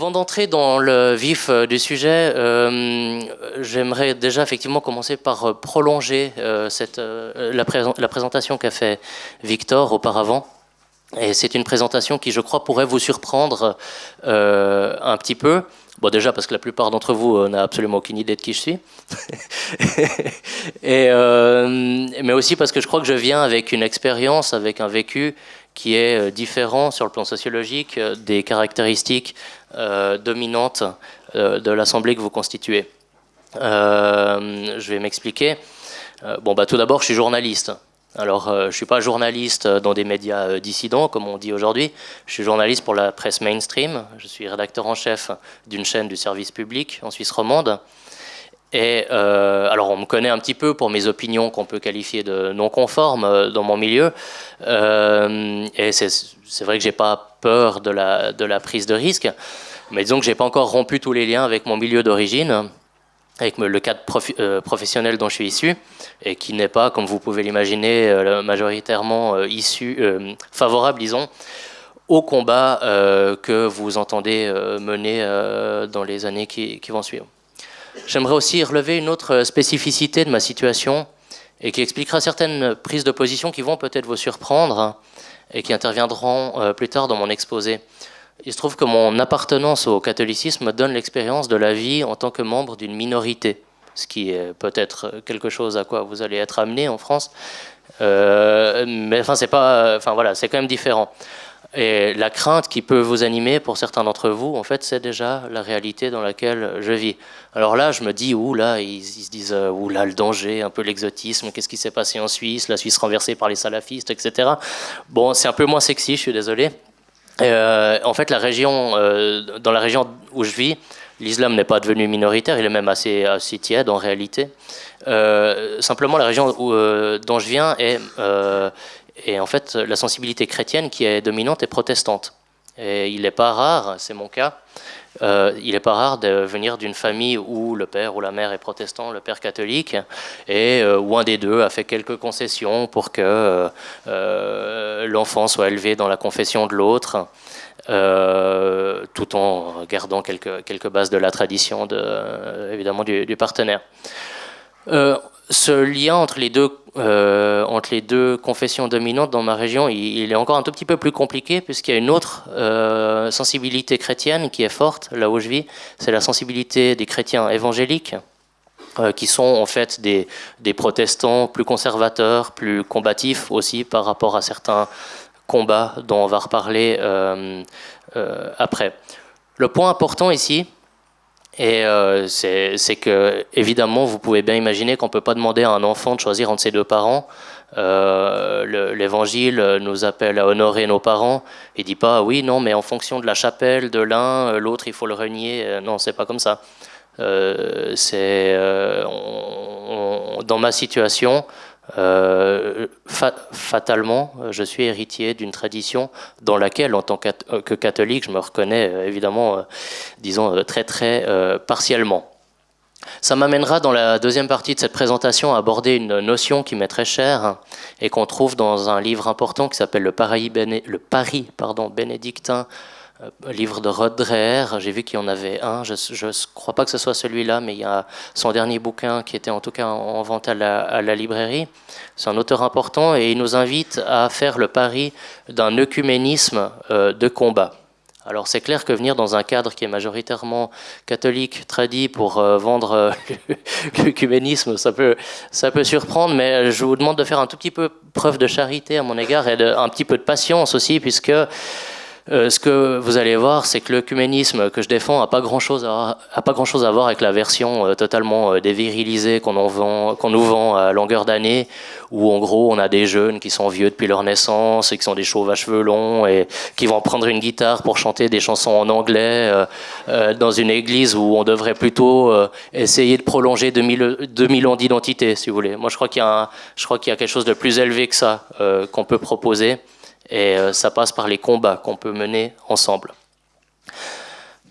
Avant d'entrer dans le vif euh, du sujet, euh, j'aimerais déjà effectivement commencer par euh, prolonger la, présentation qu'a fait Victor auparavant. Et c'est une présentation qui, je crois, pourrait vous surprendre un petit peu. Bon, déjà parce que la plupart d'entre vous n'a absolument aucune idée de qui je suis. Mais aussi parce que je crois que je viens avec une expérience, avec un vécu qui est différent sur le plan sociologique des caractéristiques euh, dominante euh, de l'Assemblée que vous constituez. Euh, je vais m'expliquer. bon, bah, tout d'abord, je suis journaliste. Alors, je ne suis pas journaliste dans des médias dissidents, comme on dit aujourd'hui. Je suis journaliste pour la presse mainstream. Je suis rédacteur en chef d'une chaîne du service public en Suisse romande. Et alors, on me connaît un petit peu pour mes opinions qu'on peut qualifier de non conformes dans mon milieu. et c'est vrai que j'ai pas peur de la, prise de risque. Mais disons que je n'ai pas encore rompu tous les liens avec mon milieu d'origine, avec le cadre euh, professionnel dont je suis issu, et qui n'est pas, comme vous pouvez l'imaginer, euh, majoritairement euh, issu, favorable, disons, au combat que vous entendez mener dans les années qui, qui vont suivre. J'aimerais aussi relever une autre spécificité de ma situation et qui expliquera certaines prises de position qui vont peut-être vous surprendre et qui interviendront euh, plus tard dans mon exposé. Il se trouve que mon appartenance au catholicisme donne l'expérience de la vie en tant que membre d'une minorité, ce qui est peut-être quelque chose à quoi vous allez être amené en France. Euh, mais enfin, c'est voilà, c'est quand même différent. Et la crainte qui peut vous animer pour certains d'entre vous, en fait, c'est déjà la réalité dans laquelle je vis. Alors là, je me dis, ouh là, ils, se disent, euh, ouh là, le danger, un peu l'exotisme, qu'est-ce qui s'est passé en Suisse, la Suisse renversée par les salafistes, etc. Bon, c'est un peu moins sexy, je suis désolé. Euh, en fait, la région, euh, dans la région où je vis, l'islam n'est pas devenu minoritaire, il est même assez, assez tiède en réalité. simplement, la région dont je viens est et en fait, la sensibilité chrétienne qui est dominante est protestante. Et il n'est pas rare, c'est mon cas, euh, il n'est pas rare de venir d'une famille où le père ou la mère est protestant, le père catholique, et euh, où un des deux a fait quelques concessions pour que euh, l'enfant soit élevé dans la confession de l'autre, tout en gardant quelques, bases de la tradition, de, évidemment, du partenaire ce lien entre les deux euh, entre les deux confessions dominantes dans ma région, il, est encore un tout petit peu plus compliqué puisqu'il y a une autre euh, sensibilité chrétienne qui est forte là où je vis, c'est la sensibilité des chrétiens évangéliques euh, qui sont en fait des, des, protestants plus conservateurs, plus combatifs aussi par rapport à certains combats dont on va reparler après. Le point important ici, et euh, c'est que, évidemment, vous pouvez bien imaginer qu'on ne peut pas demander à un enfant de choisir entre ses deux parents. Euh, L'Évangile nous appelle à honorer nos parents. Il dit pas, oui, non, mais en fonction de la chapelle de l'un, l'autre, il faut le renier. Euh, non, c'est pas comme ça. Euh, c'est dans ma situation, euh, fatalement, je suis héritier d'une tradition dans laquelle, en tant que catholique, je me reconnais euh, évidemment, euh, disons, très très partiellement. Ça m'amènera dans la deuxième partie de cette présentation à aborder une notion qui m'est très chère et qu'on trouve dans un livre important qui s'appelle le, le Paris pardon, bénédictin livre de Rod Dreher, j'ai vu qu'il y en avait un, je ne crois pas que ce soit celui-là, mais il y a son dernier bouquin qui était en tout cas en vente à la, librairie. C'est un auteur important et il nous invite à faire le pari d'un œcuménisme euh, de combat. Alors c'est clair que venir dans un cadre qui est majoritairement catholique, tradit, pour euh, vendre l'œcuménisme, ça peut, ça peut surprendre, mais je vous demande de faire un tout petit peu preuve de charité à mon égard et un petit peu de patience aussi, puisque euh, ce que vous allez voir, c'est que l'œcuménisme que je défends n'a pas grand-chose à, grand à voir avec la version euh, totalement euh, dévirilisée qu'on nous vend à longueur d'année, où en gros on a des jeunes qui sont vieux depuis leur naissance et qui sont des chauves à cheveux longs et qui vont prendre une guitare pour chanter des chansons en anglais dans une église où on devrait plutôt essayer de prolonger 2000, 2000 ans d'identité, si vous voulez. Moi je crois qu'il y, y, a quelque chose de plus élevé que ça qu'on peut proposer. Et euh, ça passe par les combats qu'on peut mener ensemble.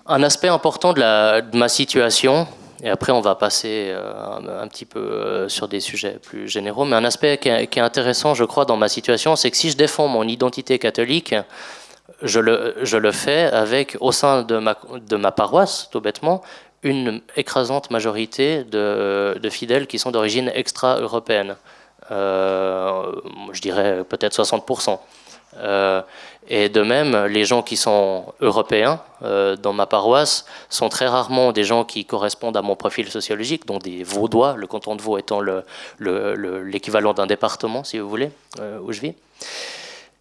Un aspect important de, ma situation, et après on va passer euh, un, petit peu euh, sur des sujets plus généraux, mais un aspect qui est, intéressant, je crois, dans ma situation, c'est que si je défends mon identité catholique, je le, fais avec, au sein de ma, paroisse, tout bêtement, une écrasante majorité de, fidèles qui sont d'origine extra-européenne. Je dirais peut-être 60%. Euh, et de même, les gens qui sont européens euh, dans ma paroisse sont très rarement des gens qui correspondent à mon profil sociologique, donc des Vaudois, le canton de Vaud étant l'équivalent le, d'un département, si vous voulez, où je vis.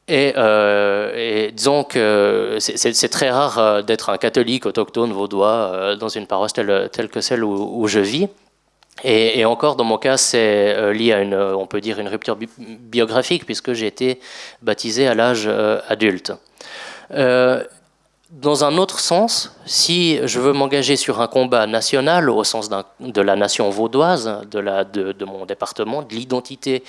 Et, et, disons que c'est très rare d'être un catholique autochtone vaudois dans une paroisse telle, que celle où je vis. Et, encore, dans mon cas, c'est euh, lié à une, euh, on peut dire, une rupture biographique, puisque j'ai été baptisé à l'âge euh, adulte. dans un autre sens, si je veux m'engager sur un combat national, au sens de la nation vaudoise, de, mon département, de l'identité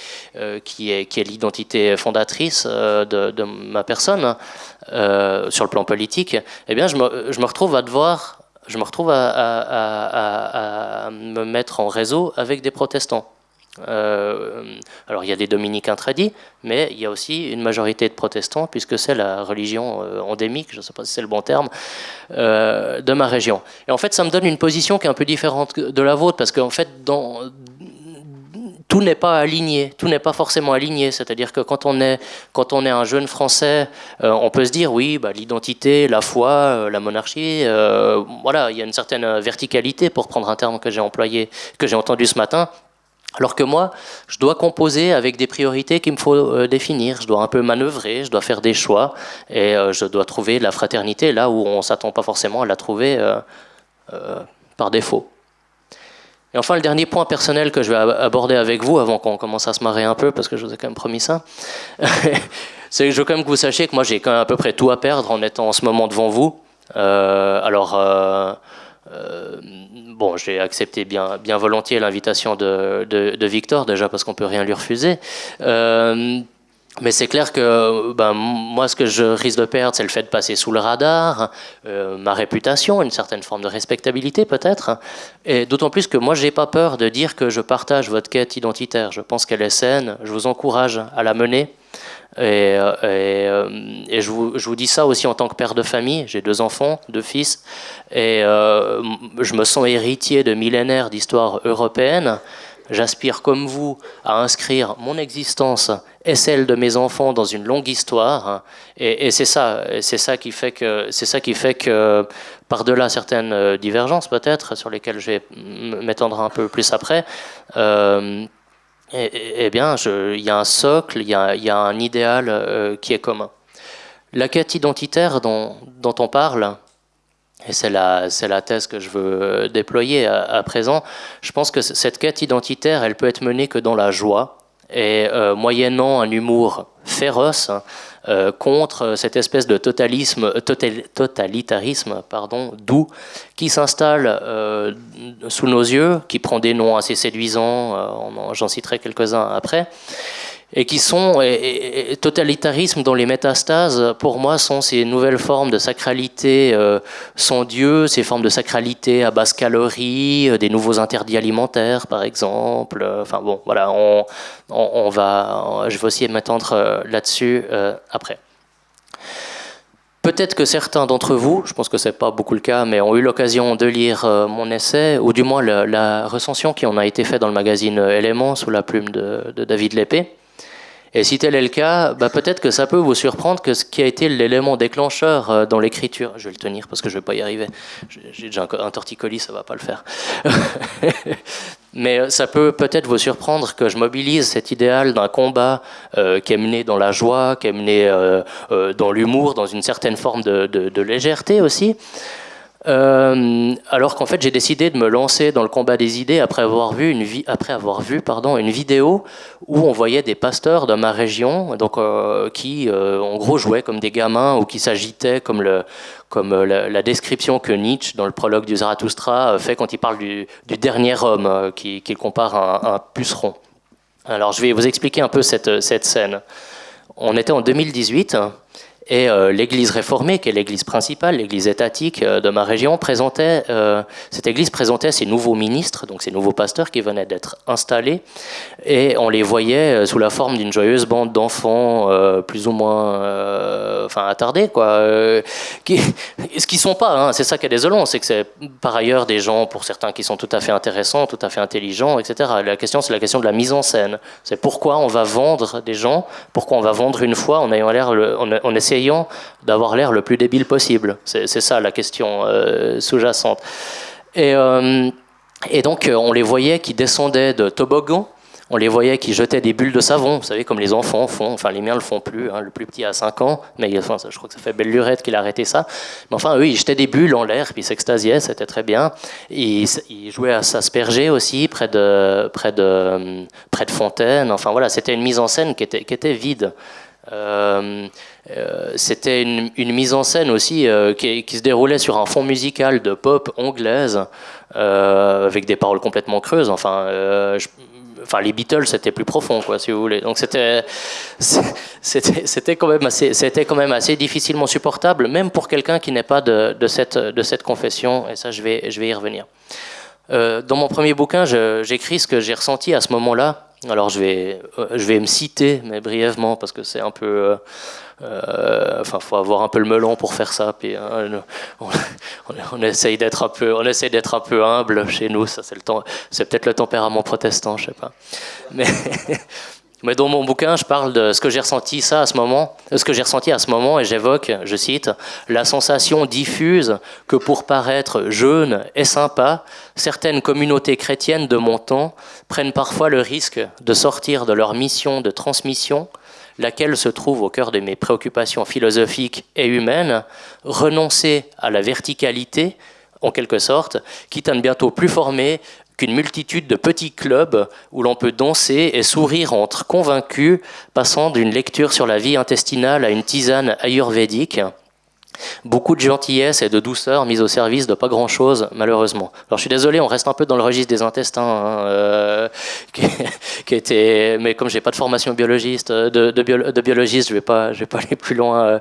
qui est, l'identité fondatrice de, ma personne, sur le plan politique, eh bien, je me retrouve à devoir je me retrouve à, me mettre en réseau avec des protestants. Euh, alors il y a des dominicains tradis, mais il y a aussi une majorité de protestants, puisque c'est la religion euh, endémique, je ne sais pas si c'est le bon terme, euh, de ma région. Et en fait, ça me donne une position qui est un peu différente de la vôtre, parce qu'en fait, dans, tout n'est pas aligné, tout n'est pas forcément aligné. C'est-à-dire que quand on est, quand on est un jeune Français, euh, on peut se dire oui, bah, l'identité, la foi, euh, la monarchie, euh, voilà, il y a une certaine verticalité pour prendre un terme que j'ai employé, que j'ai entendu ce matin. Alors que moi, je dois composer avec des priorités qu'il me faut définir. Je dois un peu manœuvrer, je dois faire des choix et je dois trouver la fraternité là où on s'attend pas forcément à la trouver par défaut. Et enfin, le dernier point personnel que je vais aborder avec vous, avant qu'on commence à se marrer un peu, parce que je vous ai quand même promis ça, c'est que je veux quand même que vous sachiez que moi j'ai quand même à peu près tout à perdre en étant en ce moment devant vous. Euh, alors, euh, euh, bon, j'ai accepté bien, bien volontiers l'invitation de, Victor, déjà parce qu'on peut rien lui refuser. Mais c'est clair que ben, moi, ce que je risque de perdre, c'est le fait de passer sous le radar, euh, ma réputation, une certaine forme de respectabilité peut-être. Et d'autant plus que moi, j'ai pas peur de dire que je partage votre quête identitaire. Je pense qu'elle est saine. Je vous encourage à la mener. Et, euh, euh, je, vous, dis ça aussi en tant que père de famille. J'ai deux enfants, deux fils. Et je me sens héritier de millénaires d'histoire européenne. J'aspire comme vous à inscrire mon existence et celle de mes enfants dans une longue histoire. Et, c'est ça, c'est ça qui fait que, c'est ça qui fait que, par-delà certaines euh, divergences peut-être sur lesquelles je vais m'étendre un peu plus après. Euh, eh bien, il y a un socle, il y a, un idéal euh, qui est commun. La quête identitaire dont on parle, et c'est la, la, thèse que je veux déployer à, présent, je pense que cette quête identitaire, elle peut être menée que dans la joie, et euh, moyennant un humour féroce euh, contre cette espèce de totalisme, totalitarisme pardon, doux qui s'installe euh, sous nos yeux, qui prend des noms assez séduisants, j'en citerai quelques-uns après, et qui sont totalitarisme dont les métastases pour moi sont ces nouvelles formes de sacralité euh, sans Dieu, ces formes de sacralité à basse calorie, euh, des nouveaux interdits alimentaires par exemple. Enfin bon, voilà, on, va, je vais aussi m'étendre euh, là-dessus après. Peut-être que certains d'entre vous, je pense que c'est pas beaucoup le cas, mais ont eu l'occasion de lire mon essai, ou du moins la, recension qui en a été faite dans le magazine Éléments sous la plume de, de David Lépée. Et si tel est le cas, bah peut-être que ça peut vous surprendre que ce qui a été l'élément déclencheur euh, dans l'écriture, je vais le tenir parce que je ne vais pas y arriver, j'ai déjà un torticolis, ça ne va pas le faire. Mais euh, ça peut peut-être vous surprendre que je mobilise cet idéal d'un combat euh, qui est mené dans la joie, qui est mené dans l'humour, dans une certaine forme de, de légèreté aussi. Euh, alors qu'en fait j'ai décidé de me lancer dans le combat des idées après avoir vu une, vidéo où on voyait des pasteurs de ma région donc, euh, qui euh, en gros jouaient comme des gamins ou qui s'agitaient comme, la, description que Nietzsche dans le prologue du Zarathustra fait quand il parle du, dernier homme qu'il qui compare à un, puceron. Alors je vais vous expliquer un peu cette, cette scène. On était en 2018 Et l'église réformée, qui est l'église principale, l'église étatique de ma région, présentait, cette église présentait ses nouveaux ministres, donc ces nouveaux pasteurs qui venaient d'être installés, et on les voyait sous la forme d'une joyeuse bande d'enfants plus ou moins enfin, attardés, quoi, ce qui sont pas, hein, c'est ça qui est désolant, c'est que c'est par ailleurs des gens, pour certains, qui sont tout à fait intéressants, tout à fait intelligents, etc. La question, c'est la question de la mise en scène. C'est pourquoi on va vendre des gens, pourquoi on va vendre une fois en, ayant l'air, en, d'avoir l'air le plus débile possible. C'est ça la question euh, sous-jacente. Et, euh, donc, euh, on les voyait qui descendaient de toboggan on les voyait qui jetaient des bulles de savon, vous savez, comme les enfants font. Enfin, les miens le font plus. Hein. le plus petit a 5 ans, mais je crois que ça fait belle lurette qu'il a arrêté ça. Mais enfin, eux, ils jetaient des bulles en l'air, puis ils s'extasiaient, c'était très bien. Ils, jouaient à s'asperger aussi, près de, près, fontaines. Enfin, voilà, c'était une mise en scène qui était vide. Euh, euh, c'était une, mise en scène aussi euh, qui, se déroulait sur un fond musical de pop anglaise avec des paroles complètement creuses. Enfin, enfin les Beatles c'était plus profond quoi si vous voulez. Donc c'était c'était quand même assez c'était quand même assez difficilement supportable même pour quelqu'un qui n'est pas de, cette de cette confession. Et ça je vais je vais y revenir. Dans mon premier bouquin j'écris ce que j'ai ressenti à ce moment-là alors je vais euh, je vais me citer mais brièvement parce que c'est un peu euh, euh, enfin, faut avoir un peu le melon pour faire ça. Puis hein, on, essaye d'être un peu, on essaye d'être un peu humble chez nous. Ça, c'est le temps, c'est peut-être le tempérament protestant, je sais pas. Mais Mais dans mon bouquin, je parle de ce que j'ai ressenti à ce moment, ce que j'ai ressenti à ce moment, et j'évoque, je cite, la sensation diffuse que pour paraître jeune et sympa, certaines communautés chrétiennes de mon temps prennent parfois le risque de sortir de leur mission de transmission laquelle se trouve au cœur de mes préoccupations philosophiques et humaines, renoncer à la verticalité, en quelque sorte, quitte à ne bientôt plus former qu'une multitude de petits clubs où l'on peut danser et sourire entre convaincus, passant d'une lecture sur la vie intestinale à une tisane ayurvédique, Beaucoup de gentillesse et de douceur mise au service de pas grand-chose, malheureusement. Alors je suis désolé, on reste un peu dans le registre des intestins, hein, euh, qui, était, mais comme j'ai pas de formation biologiste, de, de, biologiste, je vais pas, je vais pas aller plus loin euh,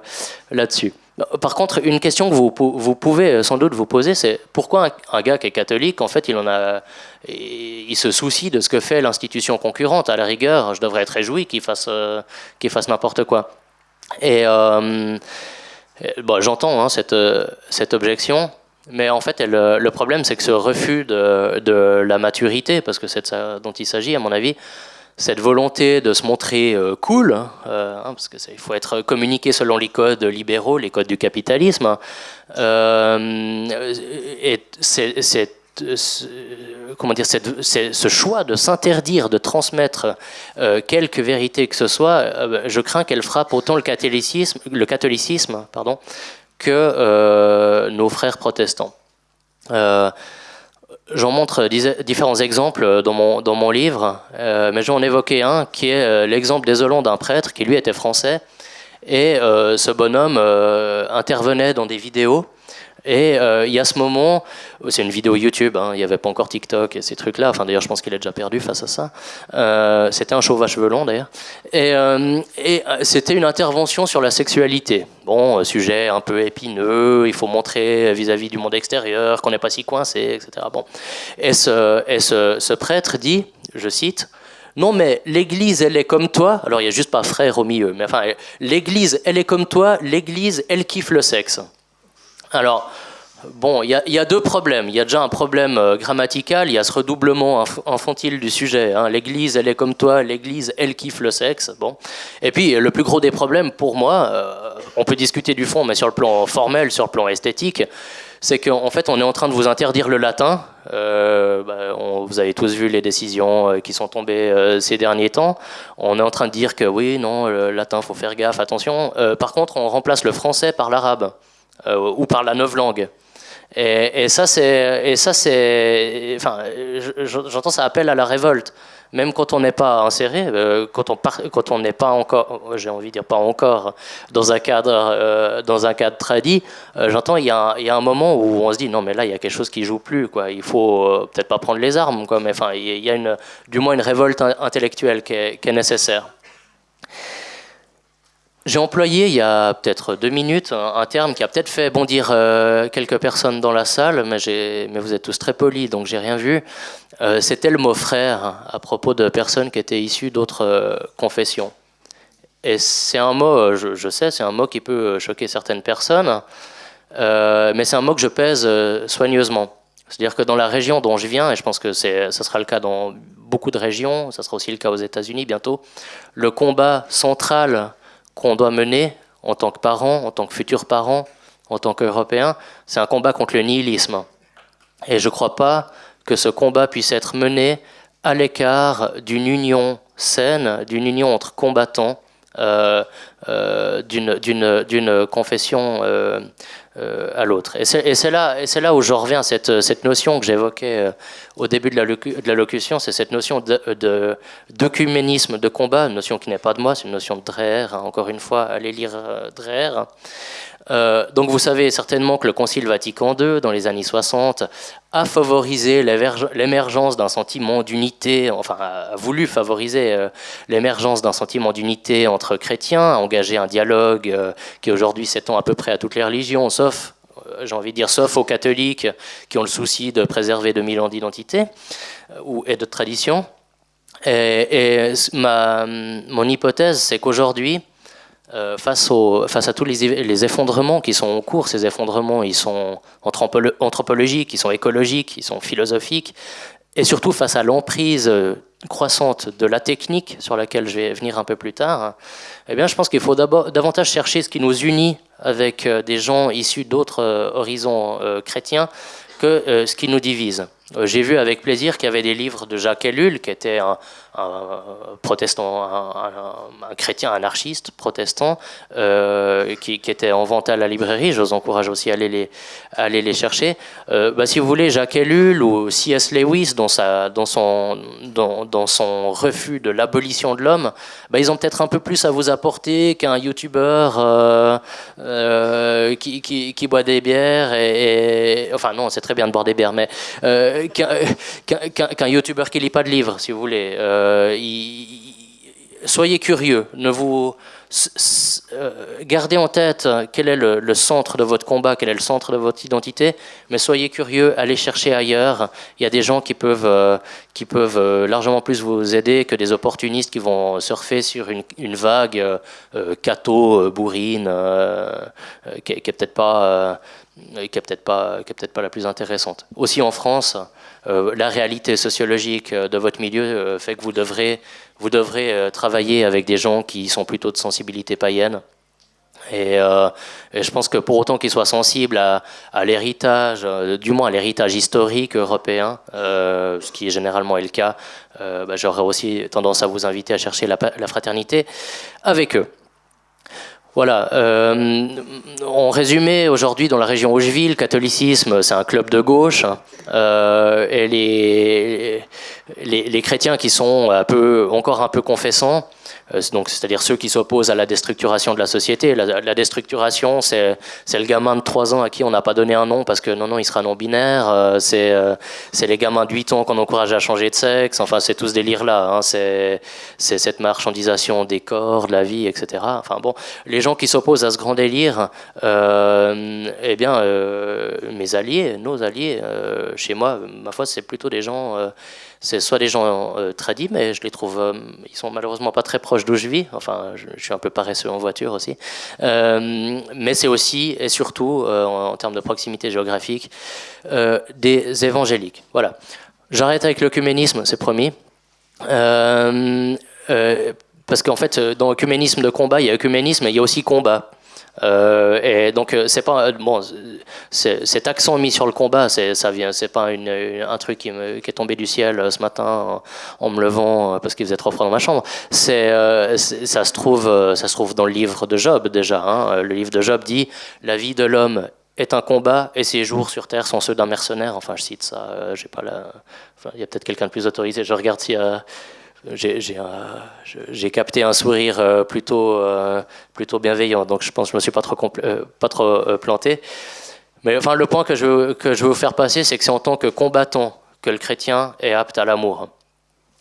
là-dessus. Par contre, une question que vous, vous pouvez euh, sans doute vous poser, c'est pourquoi un, gars qui est catholique, en fait, il en a, il se soucie de ce que fait l'institution concurrente? À la rigueur, je devrais être réjoui qu'il fasse, qu'il fasse n'importe quoi. Et euh, bon, J'entends hein, cette, euh, cette objection, mais en fait, euh, le problème, c'est que ce refus de, de, la maturité, parce que c'est de ça dont il s'agit, à mon avis, cette volonté de se montrer cool, hein, hein parce qu'il faut être communiqué selon les codes libéraux, les codes du capitalisme, euh, c'est comment dire, ce choix de s'interdire de transmettre euh, quelque vérité que ce soit, euh, je crains qu'elle frappe autant le catholicisme, que euh, nos frères protestants. J'en montre différents exemples dans mon, dans mon livre, mais j'en évoquais un qui est l'exemple désolant d'un prêtre qui lui était français. Et ce bonhomme intervenait dans des vidéos et euh, il y a ce moment, c'est une vidéo YouTube, hein, il n'y avait pas encore TikTok et ces trucs-là. Enfin, d'ailleurs, je pense qu'il est déjà perdu face à ça. Euh, c'était un chauve à cheveux longs, d'ailleurs. Et, euh, et c'était une intervention sur la sexualité. Bon, sujet un peu épineux, il faut montrer vis-à-vis du monde extérieur qu'on n'est pas si coincé, etc. Bon. Et, ce, et ce, ce prêtre dit, je cite, non, mais l'Église, elle est comme toi. Alors, il n'y a juste pas frère au milieu. Mais enfin, l'Église, elle est comme toi. L'Église, elle kiffe le sexe. Alors, bon, il y, a deux problèmes. Il y a déjà un problème euh, grammatical, il y a ce redoublement infantile du sujet. Hein. L'Église, elle est comme toi, l'Église, elle kiffe le sexe. Bon. Et puis, le plus gros des problèmes, pour moi, euh, on peut discuter du fond, mais sur le plan formel, sur le plan esthétique, c'est qu'en fait, on est en train de vous interdire le latin. Euh, bah, vous avez tous vu les décisions qui sont tombées ces derniers temps. On est en train de dire que oui, non, le latin, faut faire gaffe, attention. par contre, on remplace le français par l'arabe. Euh, ou par la langue. Et, et, ça, c'est, enfin, j'entends ça appelle à la révolte. Même quand on n'est pas inséré, euh, quand on quand on n'est pas encore, j'ai envie de dire pas encore, dans un cadre, euh, dans un cadre tradit, j'entends il y, a il y, a un moment où on se dit non mais là il y a quelque chose qui joue plus quoi. Il faut peut-être pas prendre les armes quoi, mais enfin il y a une, du moins une révolte intellectuelle qui est nécessaire. J'ai employé il y a peut-être deux minutes un, terme qui a peut-être fait bondir euh, quelques personnes dans la salle, mais, vous êtes tous très polis, donc j'ai rien vu. Euh, c'était le mot frère à propos de personnes qui étaient issues d'autres euh, confessions. Et c'est un mot, je, je sais, c'est un mot qui peut choquer certaines personnes, mais c'est un mot que je pèse soigneusement. C'est-à-dire que dans la région dont je viens, et je pense que ce sera le cas dans beaucoup de régions, ça sera aussi le cas aux États-Unis bientôt, le combat central qu'on doit mener en tant que parents, en tant que futurs parents, en tant qu'Européens, c'est un combat contre le nihilisme. Et je ne crois pas que ce combat puisse être mené à l'écart d'une union saine, d'une union entre combattants, euh, euh, d'une confession euh, à l'autre. Et c'est là, là où je reviens à cette, cette notion que j'évoquais euh, au début de la, de locution, c'est cette notion d'œcuménisme de, de, combat, une notion qui n'est pas de moi, c'est une notion de Dreher, hein, encore une fois, allez lire euh, Dreher. Euh, donc vous savez certainement que le Concile Vatican II, dans les années 60, a favorisé l'émergence d'un sentiment d'unité, enfin a voulu favoriser euh, l'émergence d'un sentiment d'unité entre chrétiens, a engagé un dialogue euh, qui aujourd'hui s'étend à peu près à toutes les religions, sauf j'ai envie de dire, sauf aux catholiques qui ont le souci de préserver 2000 ans d'identité et de tradition. Et, ma, mon hypothèse, c'est qu'aujourd'hui, euh, face, à tous les, effondrements qui sont en cours, ces effondrements, ils sont anthropologiques, ils sont écologiques, ils sont philosophiques, et surtout face à l'emprise euh, croissante de la technique, sur laquelle je vais venir un peu plus tard, eh bien, je pense qu'il faut davantage chercher ce qui nous unit avec euh, des gens issus d'autres horizons chrétiens que ce qui nous divise. J'ai vu avec plaisir qu'il y avait des livres de Jacques Ellul, qui était un, protestant, un, chrétien anarchiste protestant, euh, qui, était en vente à la librairie. Je vous encourage aussi à aller les, aller les chercher. Euh, bah, si vous voulez, Jacques Ellul ou C.S. Lewis, dans, sa, dans, son, dans, son refus de l'abolition de l'homme, bah, ils ont peut-être un peu plus à vous apporter qu'un youtubeur euh, qui, qui, boit des bières. Enfin, non, c'est très bien de boire des bières, mais qu'un youtubeur qui lit pas de livres, si vous voulez. Euh, soyez curieux, ne vous euh, gardez en tête quel est le, centre de votre combat, quel est le centre de votre identité, mais soyez curieux, allez chercher ailleurs. Il y a des gens qui peuvent, euh, qui peuvent largement plus vous aider que des opportunistes qui vont surfer sur une, vague cato, bourrine, qui, n'est peut-être pas, qui est peut-être pas, qui est peut-être pas la plus intéressante. Aussi en France. Euh, la réalité sociologique euh, de votre milieu euh, fait que vous devrez, vous devrez travailler avec des gens qui sont plutôt de sensibilité païenne. Et, je pense que pour autant qu'ils soient sensibles à, l'héritage, du moins à l'héritage historique européen, ce qui est généralement le cas, bah, j'aurais aussi tendance à vous inviter à chercher la fraternité avec eux. Voilà. Euh, en résumé, aujourd'hui, dans la région Aucheville, le catholicisme, c'est un club de gauche. Euh, et les, les, chrétiens qui sont un peu, encore un peu confessants, donc c'est-à-dire ceux qui s'opposent à la déstructuration de la société. La, déstructuration, c'est le gamin de 3 ans à qui on n'a pas donné un nom parce que non, non, il sera non-binaire. Euh, euh, c'est les gamins de 8 ans qu'on encourage à changer de sexe. Enfin, c'est tout ce délire-là. Hein. C'est cette marchandisation des corps, de la vie, etc. Enfin bon, les gens qui s'opposent à ce grand délire, eh bien, mes alliés, nos alliés, chez moi, ma foi, c'est plutôt des gens c'est soit des gens euh, tradis, mais je les trouve, euh, ils sont malheureusement pas très proches d'où je vis. Enfin, je, suis un peu paresseux en voiture aussi. Euh, mais c'est aussi et surtout, en, termes de proximité géographique, des évangéliques. Voilà. J'arrête avec l'œcuménisme, c'est promis. parce qu'en fait, dans l'œcuménisme de combat, il y a œcuménisme, mais il y a aussi combat. Euh, et donc euh, c'est pas bon, cet accent mis sur le combat, ça vient, c'est pas un truc qui, est tombé du ciel euh, ce matin en, me levant parce qu'il faisait trop froid dans ma chambre. C'est ça se trouve, ça se trouve dans le livre de Job déjà. Hein. Le livre de Job dit la vie de l'homme est un combat et ses jours sur terre sont ceux d'un mercenaire. Enfin, je cite ça. j'ai pas il y a peut-être quelqu'un de plus autorisé. Je regarde y a j'ai capté un sourire euh, plutôt, euh, plutôt bienveillant, donc je pense que je ne me suis pas trop, euh, pas trop planté. Mais enfin, le point que je, que je veux vous faire passer, c'est que c'est en tant que combattant que le chrétien est apte à l'amour.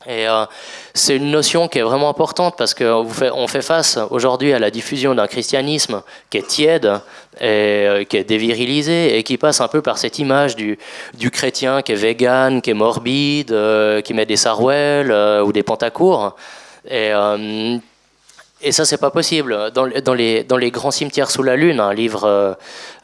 Et euh, c'est une notion qui est vraiment importante parce qu'on fait, on fait face aujourd'hui à la diffusion d'un christianisme qui est tiède, et, euh, qui est dévirilisé et qui passe un peu par cette image du, chrétien qui est vegan, qui est morbide, euh, qui met des sarouels ou des pantacours. Et et ça, c'est pas possible. Dans, les, grands cimetières sous la Lune, un livre euh,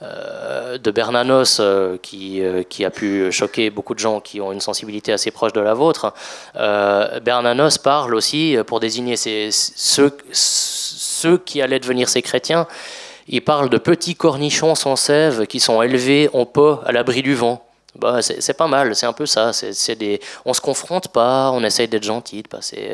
euh, de Bernanos euh, qui, a pu choquer beaucoup de gens qui ont une sensibilité assez proche de la vôtre, Bernanos parle aussi, pour désigner ceux, ceux qui allaient devenir ces chrétiens, il parle de petits cornichons sans sève qui sont élevés en pot à l'abri du vent. Bah, c'est pas mal, c'est un peu ça. C'est des, on se confronte pas, on essaye d'être gentil, de passer,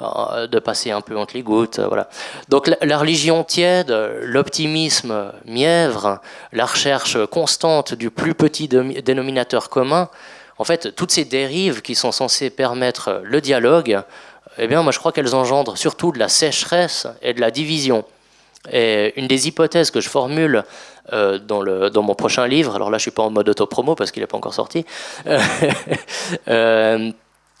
euh, de passer un peu entre les gouttes. Euh, voilà. Donc la, religion tiède, l'optimisme mièvre, la recherche constante du plus petit dénominateur commun, en fait, toutes ces dérives qui sont censées permettre le dialogue, eh bien, moi je crois qu'elles engendrent surtout de la sécheresse et de la division. Et une des hypothèses que je formule euh, dans, mon prochain livre, alors là je suis pas en mode auto-promo parce qu'il n'est pas encore sorti, euh,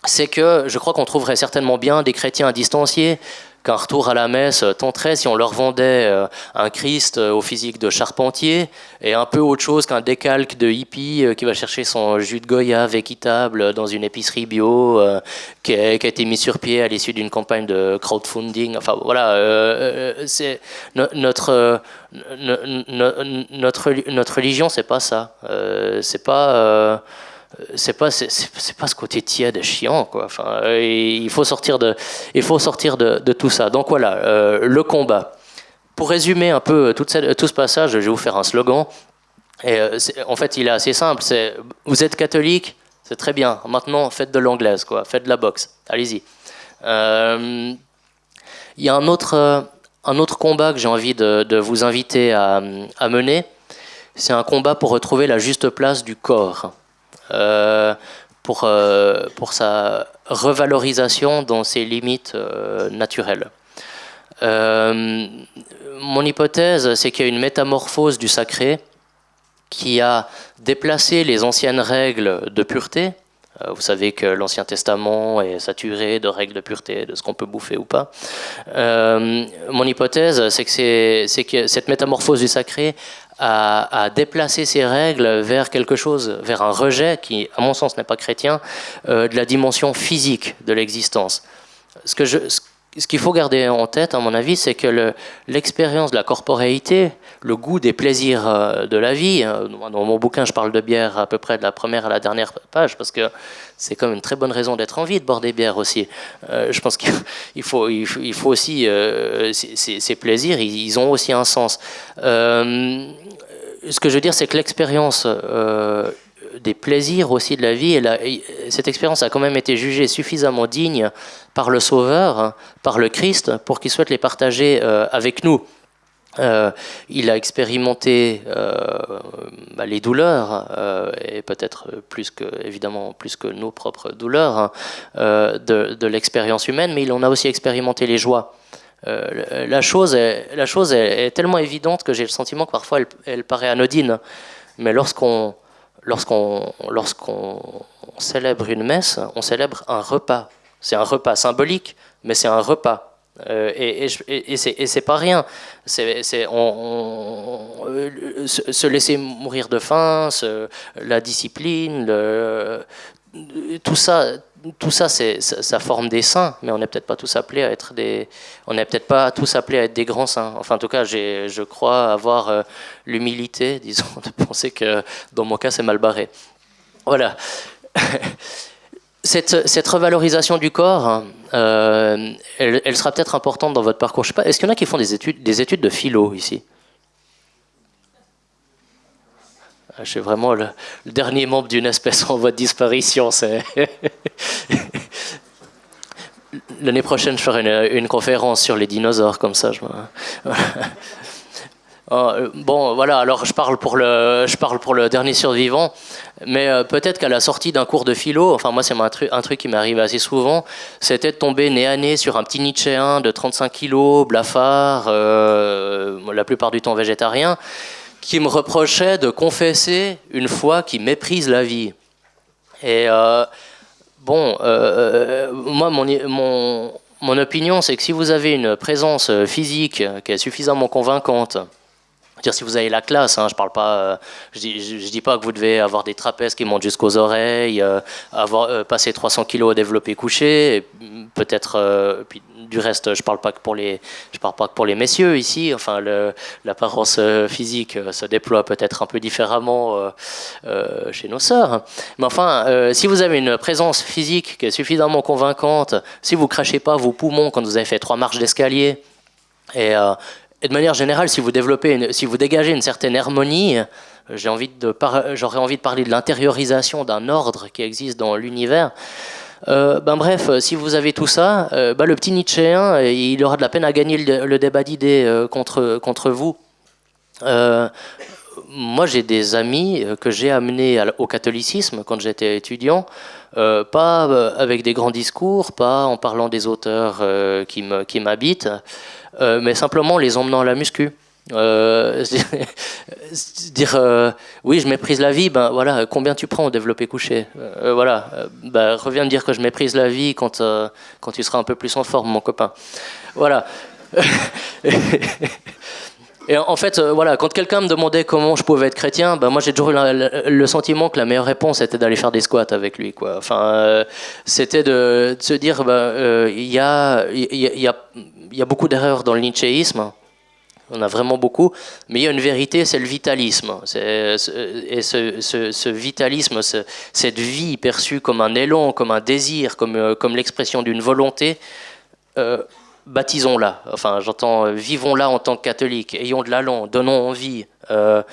c'est que je crois qu'on trouverait certainement bien des chrétiens distanciés qu'un retour à la messe tenterait si on leur vendait euh, un Christ euh, au physique de charpentier et un peu autre chose qu'un décalque de hippie euh, qui va chercher son jus de goyave équitable dans une épicerie bio qui a, été mis sur pied à l'issue d'une campagne de crowdfunding. Enfin voilà, c'est notre, notre, notre religion, c'est pas ça. c'est pas c'est pas c'est pas ce côté tiède chiant quoi. Enfin il faut sortir de il faut sortir de, de tout ça. Donc voilà euh, le combat. Pour résumer un peu tout, tout, ce passage je vais vous faire un slogan. Et euh, en fait il est assez simple. C'est vous êtes catholique c'est très bien. Maintenant faites de l'anglaise quoi. Faites de la boxe. Allez-y. Euh, il y a un autre un autre combat que j'ai envie de, de, vous inviter à, à mener. C'est un combat pour retrouver la juste place du corps. euh, pour, euh, pour sa revalorisation dans ses limites euh, naturelles. mon hypothèse, c'est qu'il y a une métamorphose du sacré qui a déplacé les anciennes règles de pureté. Vous savez que l'Ancien Testament est saturé de règles de pureté, de ce qu'on peut bouffer ou pas. mon hypothèse, c'est que cette métamorphose du sacré à, déplacer ces règles vers quelque chose, vers un rejet qui, à mon sens, n'est pas chrétien, euh, de la dimension physique de l'existence. Ce que je, qu'il faut garder en tête, à mon avis, c'est que l'expérience de la corporéité, le goût des plaisirs euh, de la vie, euh, dans mon bouquin, je parle de bière à peu près de la première à la dernière page, parce que c'est comme une très bonne raison d'être en vie de boire des bières aussi. Euh, je pense qu'il faut, il faut, aussi, ces, plaisirs, ils, ont aussi un sens. ce que je veux dire, c'est que l'expérience des plaisirs aussi de la vie. Et, cette expérience a quand même été jugée suffisamment digne par le Sauveur, par le Christ, pour qu'il souhaite les partager euh, avec nous. Euh, il a expérimenté euh, bah, les douleurs et peut-être plus que évidemment plus que nos propres douleurs hein, de, l'expérience humaine, mais il en a aussi expérimenté les joies. la chose, est, la chose est, tellement évidente que j'ai le sentiment que parfois elle, elle paraît anodine, mais lorsqu'on lorsqu'on célèbre une messe, on célèbre un repas. C'est un repas symbolique, mais c'est un repas. Euh, et, et, et c'est pas rien. C'est euh, se laisser mourir de faim, la discipline, tout ça, tout ça, ça, forme des saints, mais on n'est peut-être pas tous appelés à être des, on n'est peut-être pas tous appelés à être des grands saints. Enfin, en tout cas, je crois avoir euh, l'humilité, disons, de penser que dans mon cas, c'est mal barré. Voilà. Cette, cette, revalorisation du corps, euh, elle, sera peut-être importante dans votre parcours. Je sais pas, est-ce qu'il y en a qui font des études, des études de philo ici? Je suis vraiment le, dernier membre d'une espèce en voie de disparition. L'année prochaine, je ferai une, conférence sur les dinosaures, comme ça. Je oh, bon, voilà, alors je parle, pour le, je parle pour le dernier survivant, mais euh, peut-être qu'à la sortie d'un cours de philo, enfin moi c'est un, truc, un truc qui m'arrive assez souvent, c'était de tomber nez à nez sur un petit Nietzschéen de 35 kilos, blafard, euh, la plupart du temps végétarien, qui me reprochait de confesser une foi qui méprise la vie. Et euh, bon, moi, mon, mon, mon opinion, c'est que si vous avez une présence physique qui est suffisamment convaincante, dire si vous avez la classe, hein, je parle euh, dis, pas que vous devez avoir des trapèzes qui montent jusqu'aux oreilles, euh, avoir euh, passé 300 kilos au développé couché, peut-être, puis du reste, je parle parle pas que pour les messieurs ici. Enfin, l'apparence physique se déploie peut-être un peu différemment chez nos sœurs. Mais enfin, si vous avez une présence physique qui est suffisamment convaincante, si vous crachez pas vos poumons quand vous avez fait trois marches d'escalier et, et de manière générale, si vous développez, si vous dégagez une certaine harmonie, envie de j'aurais envie de parler de l'intériorisation d'un ordre qui existe dans l'univers. Euh, ben bref, si vous avez tout ça, euh, ben le petit Nietzschéen, il aura de la peine à gagner le, débat d'idées euh, contre, contre vous. moi, j'ai des amis que j'ai amenés au catholicisme quand j'étais étudiant, pas avec des grands discours, pas en parlant des auteurs qui m'habitent, euh, mais simplement les emmenant à la muscu. Euh, dire euh, oui je méprise la vie ben voilà combien tu prends au développé couché? Voilà ben, reviens me dire que je méprise la vie quand quand tu seras un peu plus en forme mon copain. Voilà Et en fait, voilà, quand quelqu'un me demandait comment je pouvais être chrétien, ben moi j'ai toujours eu le sentiment que la meilleure réponse était d'aller faire des squats avec lui. Quoi. Enfin, c'était de, se dire, ben, il y, a, y, a, il y a beaucoup d'erreurs dans le nietzschéisme. On a vraiment beaucoup, mais il y a une vérité, c'est le vitalisme. et ce, vitalisme, cette vie perçue comme un élan, comme un désir, comme, euh, comme l'expression d'une volonté, euh, baptisons-la. Enfin, j'entends, euh, vivons-la en tant que catholiques, ayons de l'allant, donnons envie. il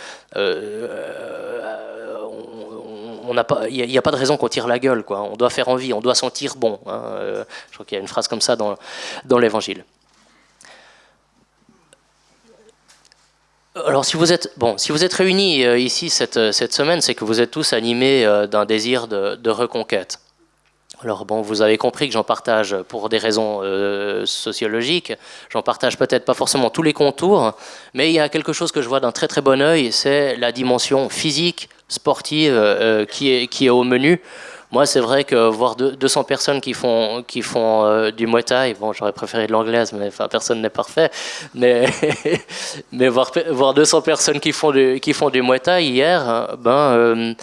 n'y a, pas de raison qu'on tire la gueule. Quoi. On doit faire envie, on doit sentir bon. Hein. je crois qu'il y a une phrase comme ça dans, l'Évangile. Alors, si vous êtes, bon, si vous êtes réunis euh, ici cette, euh, semaine, c'est que vous êtes tous animés euh, d'un désir de, reconquête. Alors, bon, vous avez compris que j'en partage pour des raisons sociologiques. J'en partage peut-être pas forcément tous les contours, mais il y a quelque chose que je vois d'un très très bon œil, c'est la dimension physique, sportive qui, est, qui est au menu. Moi, c'est vrai que voir 200 personnes qui font, qui font euh, du Muay j'aurais préféré de l'anglaise, mais enfin, personne n'est parfait. Mais, mais voir, voir 200 personnes qui font du, qui font du hier, ben,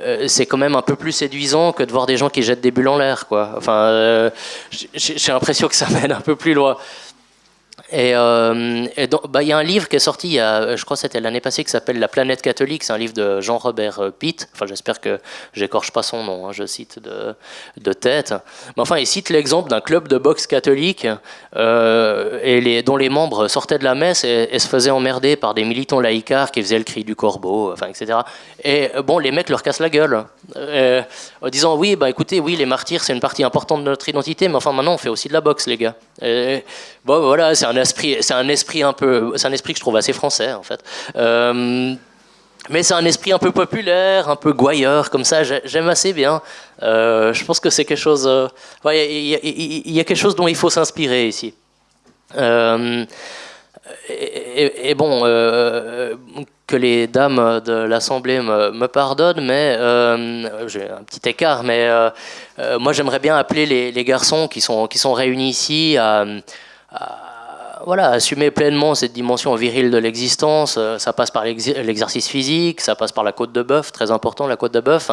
euh, euh, c'est quand même un peu plus séduisant que de voir des gens qui jettent des bulles en l'air. Quoi. Enfin, j'ai l'impression que ça mène un peu plus loin. Et, euh, bah, il y a un livre qui est sorti, je crois que c'était l'année passée, qui s'appelle La planète catholique. C'est un livre de Jean-Robert euh, Pitt. Enfin, j'espère que j'écorche pas son nom, hein, je cite de, de, tête. Mais enfin, il cite l'exemple d'un club de boxe catholique euh, et dont les membres sortaient de la messe et, se faisaient emmerder par des militants laïcards qui faisaient le cri du corbeau, enfin, etc. Et bon, les mecs leur cassent la gueule en disant Oui, bah écoutez, oui, les martyrs, c'est une partie importante de notre identité, mais enfin, maintenant, on fait aussi de la boxe, les gars. Bon, voilà, c'est un esprit, c'est un esprit un peu, c'est un esprit que je trouve assez français en fait. Euh, mais c'est un esprit un peu populaire, un peu gouailleur, comme ça, j'aime assez bien. Euh, je pense que c'est quelque chose. Euh, il y, a quelque chose dont il faut s'inspirer ici. Et, bon, que les dames de l'Assemblée me, pardonnent, mais j'ai un petit écart, mais moi j'aimerais bien appeler les, garçons qui sont, qui sont réunis ici à voilà, assumer pleinement cette dimension virile de l'existence. Euh, ça passe par l'exercice physique, ça passe par la côte de bœuf, très important la côte de bœuf.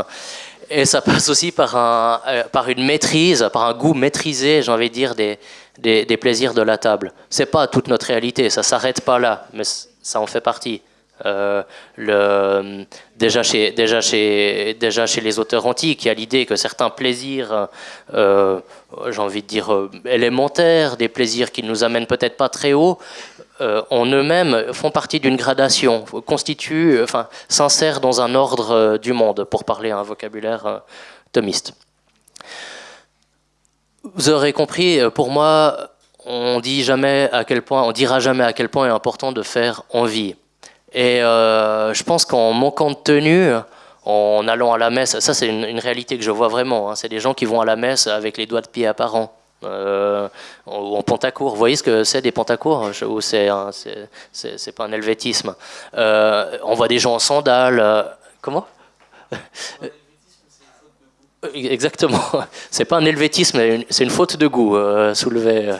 Et ça passe aussi par, un, euh, par une maîtrise, par un goût maîtrisé, j'ai envie de dire, des, des, des plaisirs de la table. C'est pas toute notre réalité, ça s'arrête pas là, mais ça en fait partie. Euh, déjà chez les auteurs antiques, il y a l'idée que certains plaisirs, euh, j'ai envie de dire euh, élémentaires, des plaisirs qui ne nous amènent peut-être pas très haut, en eux-mêmes font partie d'une gradation, constituent, enfin, s'insèrent dans un ordre du monde, pour parler un vocabulaire thomiste. Vous aurez compris, pour moi, on dit jamais à quel point, on dira jamais à quel point est important de faire envie. Et euh, je pense qu'en manquant de tenue, en allant à la messe, ça c'est une, réalité que je vois vraiment, hein. c'est des gens qui vont à la messe avec les doigts de pied apparents. Euh, ou en pantacourt. Vous voyez ce que c'est des pantacours Ou c'est c'est pas un helvétisme. Euh, on voit des gens en sandales. comment? Exactement. C'est pas un helvétisme, c'est une faute de goût, soulevé euh,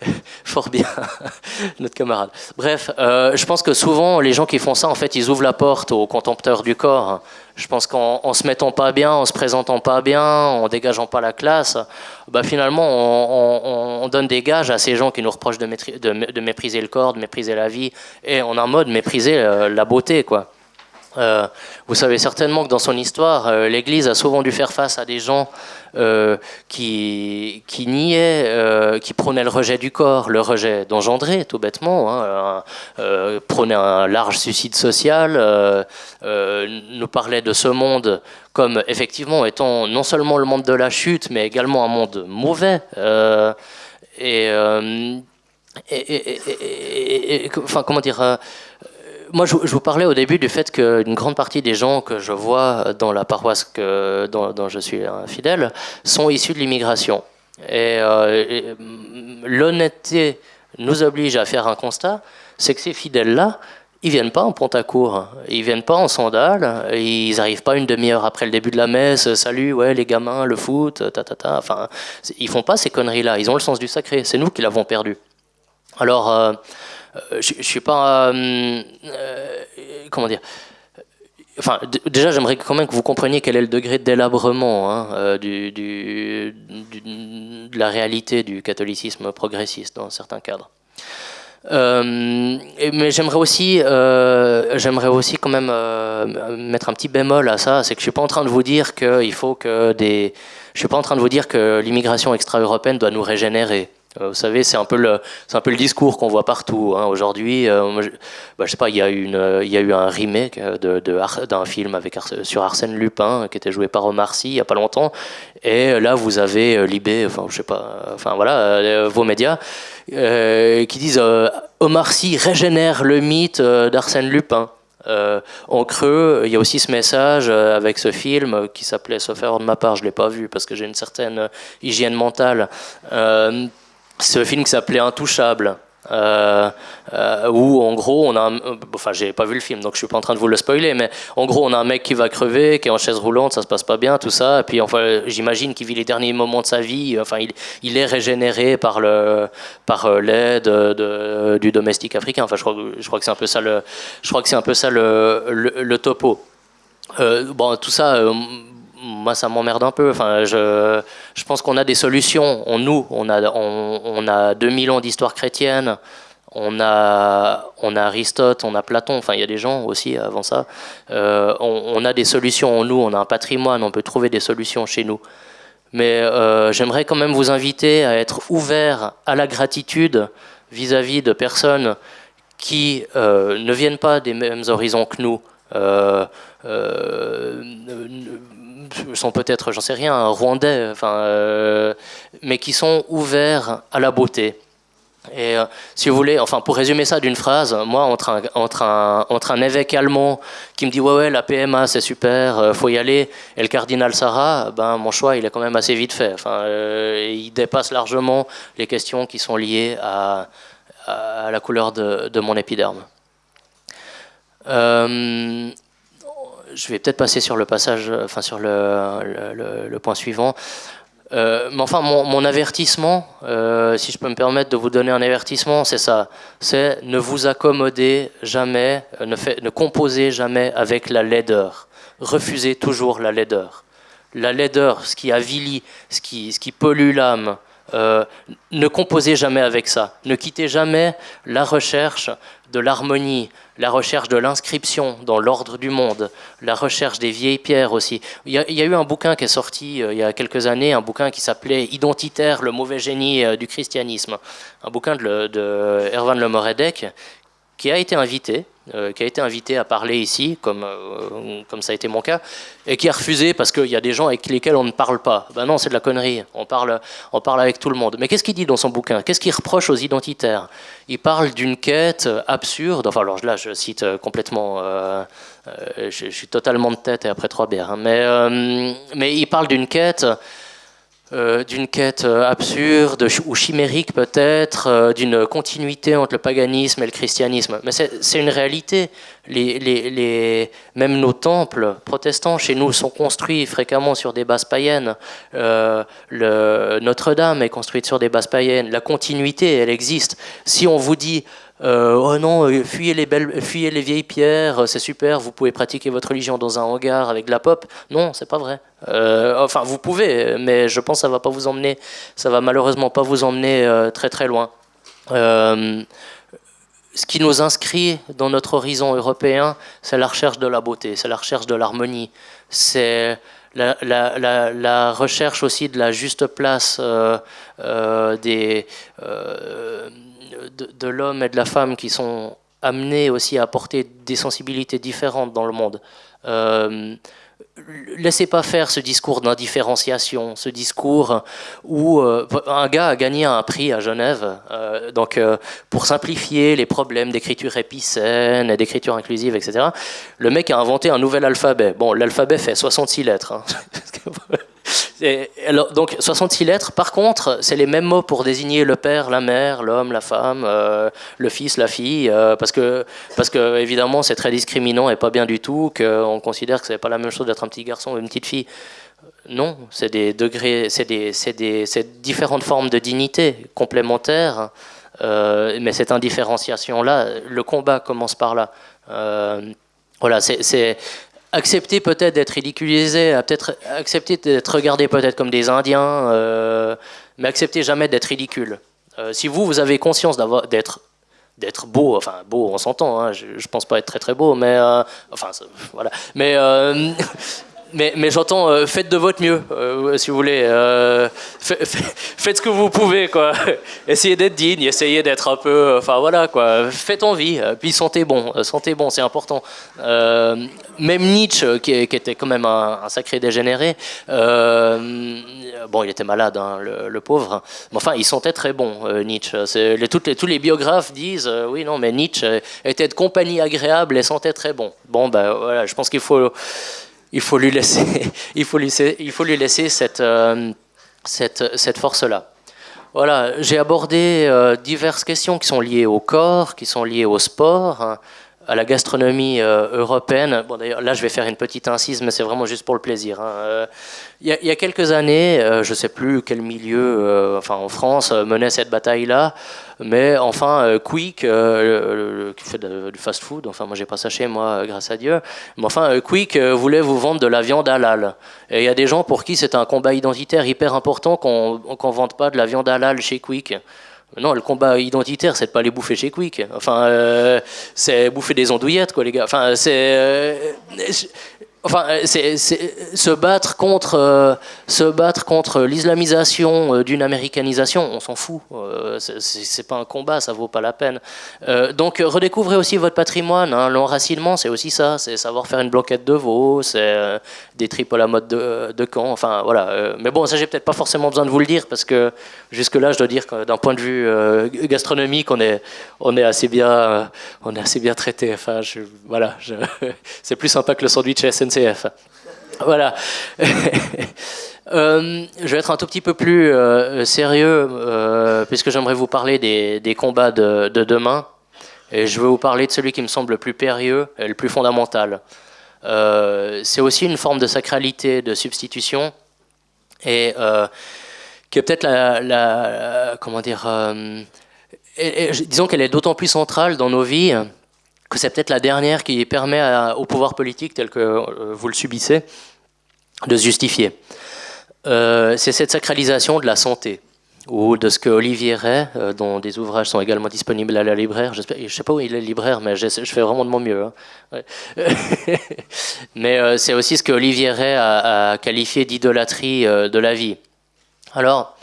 fort bien notre camarade. Bref, euh, je pense que souvent les gens qui font ça, en fait, ils ouvrent la porte aux contempteurs du corps. Je pense qu'en se mettant pas bien, en se présentant pas bien, en dégageant pas la classe, bah finalement on, on, donne des gages à ces gens qui nous reprochent de, de, mépriser le corps, de mépriser la vie, et en un mode mépriser la beauté, quoi. Euh, vous savez certainement que dans son histoire, euh, l'Église a souvent dû faire face à des gens euh, qui, qui niaient, qui prônaient le rejet du corps, le rejet d'engendrer, tout bêtement, hein, prônaient un large suicide social, nous parlaient de ce monde comme effectivement étant non seulement le monde de la chute, mais également un monde mauvais. et, et, enfin, comment dire moi, je, vous parlais au début du fait qu'une grande partie des gens que je vois dans la paroisse que, dont, je suis fidèle sont issus de l'immigration. Et, euh, l'honnêteté nous oblige à faire un constat, c'est que ces fidèles-là, ils viennent pas en pont-à-court, ils viennent pas en sandales, ils n'arrivent pas une demi-heure après le début de la messe, salut, ouais, les gamins, le foot, ta ta ta. Enfin, ils font pas ces conneries-là, ils ont le sens du sacré, c'est nous qui l'avons perdu. Alors, euh, je, ne suis pas. Euh, euh, comment dire Enfin, déjà, j'aimerais quand même que vous compreniez quel est le degré de délabrement hein, du, de la réalité du catholicisme progressiste dans certains cadres. mais j'aimerais aussi, aussi quand même mettre un petit bémol à ça, c'est que je suis pas en train de vous dire faut que des, je suis pas en train de vous dire que l'immigration extra-européenne doit nous régénérer. Euh, vous savez, c'est un peu le, un peu le discours qu'on voit partout hein. aujourd'hui. Euh, bah, sais pas, il y a euh, y a eu un remake de, d'un film avec sur Arsène Lupin qui était joué par Omar Sy il y a pas longtemps. Et là, vous avez Libé, enfin, je sais pas, enfin voilà, vos médias qui disent Omar Sy régénère le mythe d'Arsène Lupin. en creux, il y a aussi ce message avec ce film qui s'appelait, sauf erreur de ma part, je ne l'ai pas vu parce que j'ai une certaine hygiène mentale, ce film qui s'appelait Intouchable. Euh, euh, où en gros on a un, enfin j'ai pas vu le film donc je suis pas en train de vous le spoiler mais en gros on a un mec qui va crever qui est en chaise roulante ça se passe pas bien tout ça et puis enfin j'imagine qu'il vit les derniers moments de sa vie enfin il, il est régénéré par le par euh, l'aide de, du domestique africain enfin je crois, je crois que c'est un peu ça le je crois que c'est un peu ça le, le, topo bon tout ça moi, ça m'emmerde un peu. Enfin, je, je pense qu'on a des solutions. On, nous, on a, on, on a 2000 ans d'histoire chrétienne. On a, on a Aristote, on a Platon. Enfin, il y a des gens aussi avant ça. Euh, on, a des solutions en nous. On a un patrimoine. On peut trouver des solutions chez nous. Mais euh, j'aimerais quand même vous inviter à être ouvert à la gratitude vis-à-vis de personnes qui euh, ne viennent pas des mêmes horizons que nous sont peut-être, j'en sais rien, rwandais, enfin, euh, mais qui sont ouverts à la beauté. Et euh, si vous voulez, enfin pour résumer ça d'une phrase, moi entre un, entre, un, entre un évêque allemand qui me dit ouais ouais la PMA c'est super, euh, faut y aller, et le cardinal Sarah, ben mon choix il est quand même assez vite fait. Enfin, il dépasse largement les questions qui sont liées à, à la couleur de, de mon épiderme je vais peut-être passer sur le passage, enfin sur le, le, point suivant. Euh, mais enfin, mon, avertissement, euh, si je peux me permettre de vous donner un avertissement, c'est ça. C'est ne vous accommodez jamais, euh, ne, fait, ne composez jamais avec la laideur. Refusez toujours la laideur. La laideur, ce qui avilit, ce qui, ce qui pollue l'âme, ne composez jamais avec ça. Ne quittez jamais la recherche de l'harmonie, la recherche de l'inscription dans l'ordre du monde, la recherche des vieilles pierres aussi. Il y, a, eu un bouquin qui est sorti euh, il y a quelques années, un bouquin qui s'appelait Identitaire, le mauvais génie euh, du christianisme, un bouquin de, de Erwan qui a été invité, euh, qui a été invité à parler ici, comme, euh, comme ça a été mon cas, et qui a refusé parce qu'il y a des gens avec lesquels on ne parle pas. Ben non, c'est de la connerie, on parle, on parle avec tout le monde. Mais qu'est-ce qu'il dit dans son bouquin? Qu'est-ce qu'il reproche aux identitaires? Il parle d'une quête absurde, enfin alors là je cite euh, complètement, je, suis totalement de tête et après trois bières, hein. mais, mais il parle d'une quête euh, d'une quête euh, absurde ou chimérique peut-être, euh, d'une continuité entre le paganisme et le christianisme. Mais c'est une réalité. Les, les, même nos temples protestants chez nous sont construits fréquemment sur des bases païennes. Notre-Dame est construite sur des bases païennes. La continuité, elle existe. Si on vous dit euh, oh non, euh, fuyez les, belles, fuyez les vieilles pierres, euh, c'est super, vous pouvez pratiquer votre religion dans un hangar avec de la pop. Non, c'est pas vrai. enfin, vous pouvez, mais je pense que ça va pas vous emmener, ça va malheureusement pas vous emmener très très loin. ce qui nous inscrit dans notre horizon européen, c'est la recherche de la beauté, c'est la recherche de l'harmonie, c'est la, recherche aussi de la juste place des de, l'homme et de la femme qui sont amenés aussi à apporter des sensibilités différentes dans le monde. Euh, laissez pas faire ce discours d'indifférenciation, ce discours où euh, un gars a gagné un prix à Genève, euh, donc pour simplifier les problèmes d'écriture épicène d'écriture inclusive, etc. Le mec a inventé un nouvel alphabet. Bon, l'alphabet fait 66 lettres. Hein. alors, donc 66 lettres, par contre, c'est les mêmes mots pour désigner le père, la mère, l'homme, la femme, euh, le fils, la fille, euh, parce, que, parce que évidemment c'est très discriminant et pas bien du tout, qu'on considère que c'est pas la même chose d'être un petit garçon ou une petite fille. Non, c'est des degrés, c'est des, des, différentes formes de dignité complémentaires, euh, mais cette indifférenciation-là, le combat commence par là. voilà, c'est accepter peut-être d'être ridiculisé, peut-être accepter d'être regardé peut-être comme des Indiens, euh, mais accepter jamais d'être ridicule. Euh, si vous, vous avez conscience d'être d'être beau, enfin beau, on s'entend. Hein, je, je, pense pas être très très beau, mais euh, enfin voilà. Mais mais, j'entends, euh, faites de votre mieux, euh, si vous voulez. Euh, faites ce que vous pouvez, quoi. essayez d'être digne, essayez d'être un peu. Enfin, voilà, quoi. Faites envie, puis sentez bon. sentez bon, c'est important. même Nietzsche, qui, était quand même un, sacré dégénéré, bon, il était malade, hein, le, pauvre. Mais enfin, il sentait très bon, Nietzsche. Tous les biographes disent oui, non, mais Nietzsche était de compagnie agréable et sentait très bon. Bon, ben voilà, je pense qu'il faut il faut lui laisser, il faut lui, il faut lui laisser cette, euh, cette, cette force-là. Voilà, j'ai abordé euh, diverses questions qui sont liées au corps, qui sont liées au sport, hein, à la gastronomie euh, européenne. Bon, d'ailleurs, là, je vais faire une petite incise, mais c'est vraiment juste pour le plaisir. Hein. Il, y a, quelques années, je ne sais plus quel milieu, enfin en France, menait cette bataille-là. Mais enfin, euh, Quick, euh, qui fait du fast-food, enfin moi j'ai pas ça chez moi, grâce à Dieu, mais enfin euh, Quick voulait vous vendre de la viande halal. Et il y a des gens pour qui c'est un combat identitaire hyper important qu'on ne vende pas de la viande halal chez Quick. Non, le combat identitaire, c'est de pas les bouffer chez Quick. Enfin, c'est bouffer des andouillettes, quoi, les gars. Enfin, c'est Enfin, euh, se battre contre, euh, se battre contre l'islamisation euh, d'une américanisation, on s'en fout. c'est pas un combat, ça vaut pas la peine. donc, redécouvrez aussi votre patrimoine. Hein. L'enracinement, c'est aussi ça. C'est savoir faire une blanquette de veau, c'est des tripes à la mode de, de Caen. Enfin, voilà. mais bon, ça, j'ai peut-être pas forcément besoin de vous le dire parce que jusque-là, je dois dire que d'un point de vue gastronomique, on est, assez bien, on est assez bien traité. Enfin, voilà. c'est plus sympa que le sandwich Voilà. Euh, je vais être un tout petit peu plus euh, sérieux, euh, puisque j'aimerais vous parler des, combats de, demain. Et je vais vous parler de celui qui me semble le plus périlleux et le plus fondamental. c'est aussi une forme de sacralité, de substitution, et qui est peut-être la, Comment dire Disons qu'elle est d'autant plus centrale dans nos vies que c'est peut-être la dernière qui permet au pouvoir politique tel que euh, vous le subissez de se justifier. Euh, c'est cette sacralisation de la santé ou de ce que Olivier Ray, euh, dont des ouvrages sont également disponibles à la libraire, je ne sais pas où il est libraire, mais je, fais vraiment de mon mieux. Hein. mais c'est aussi ce que Olivier Ray a, a qualifié d'idolâtrie de la vie. Alors,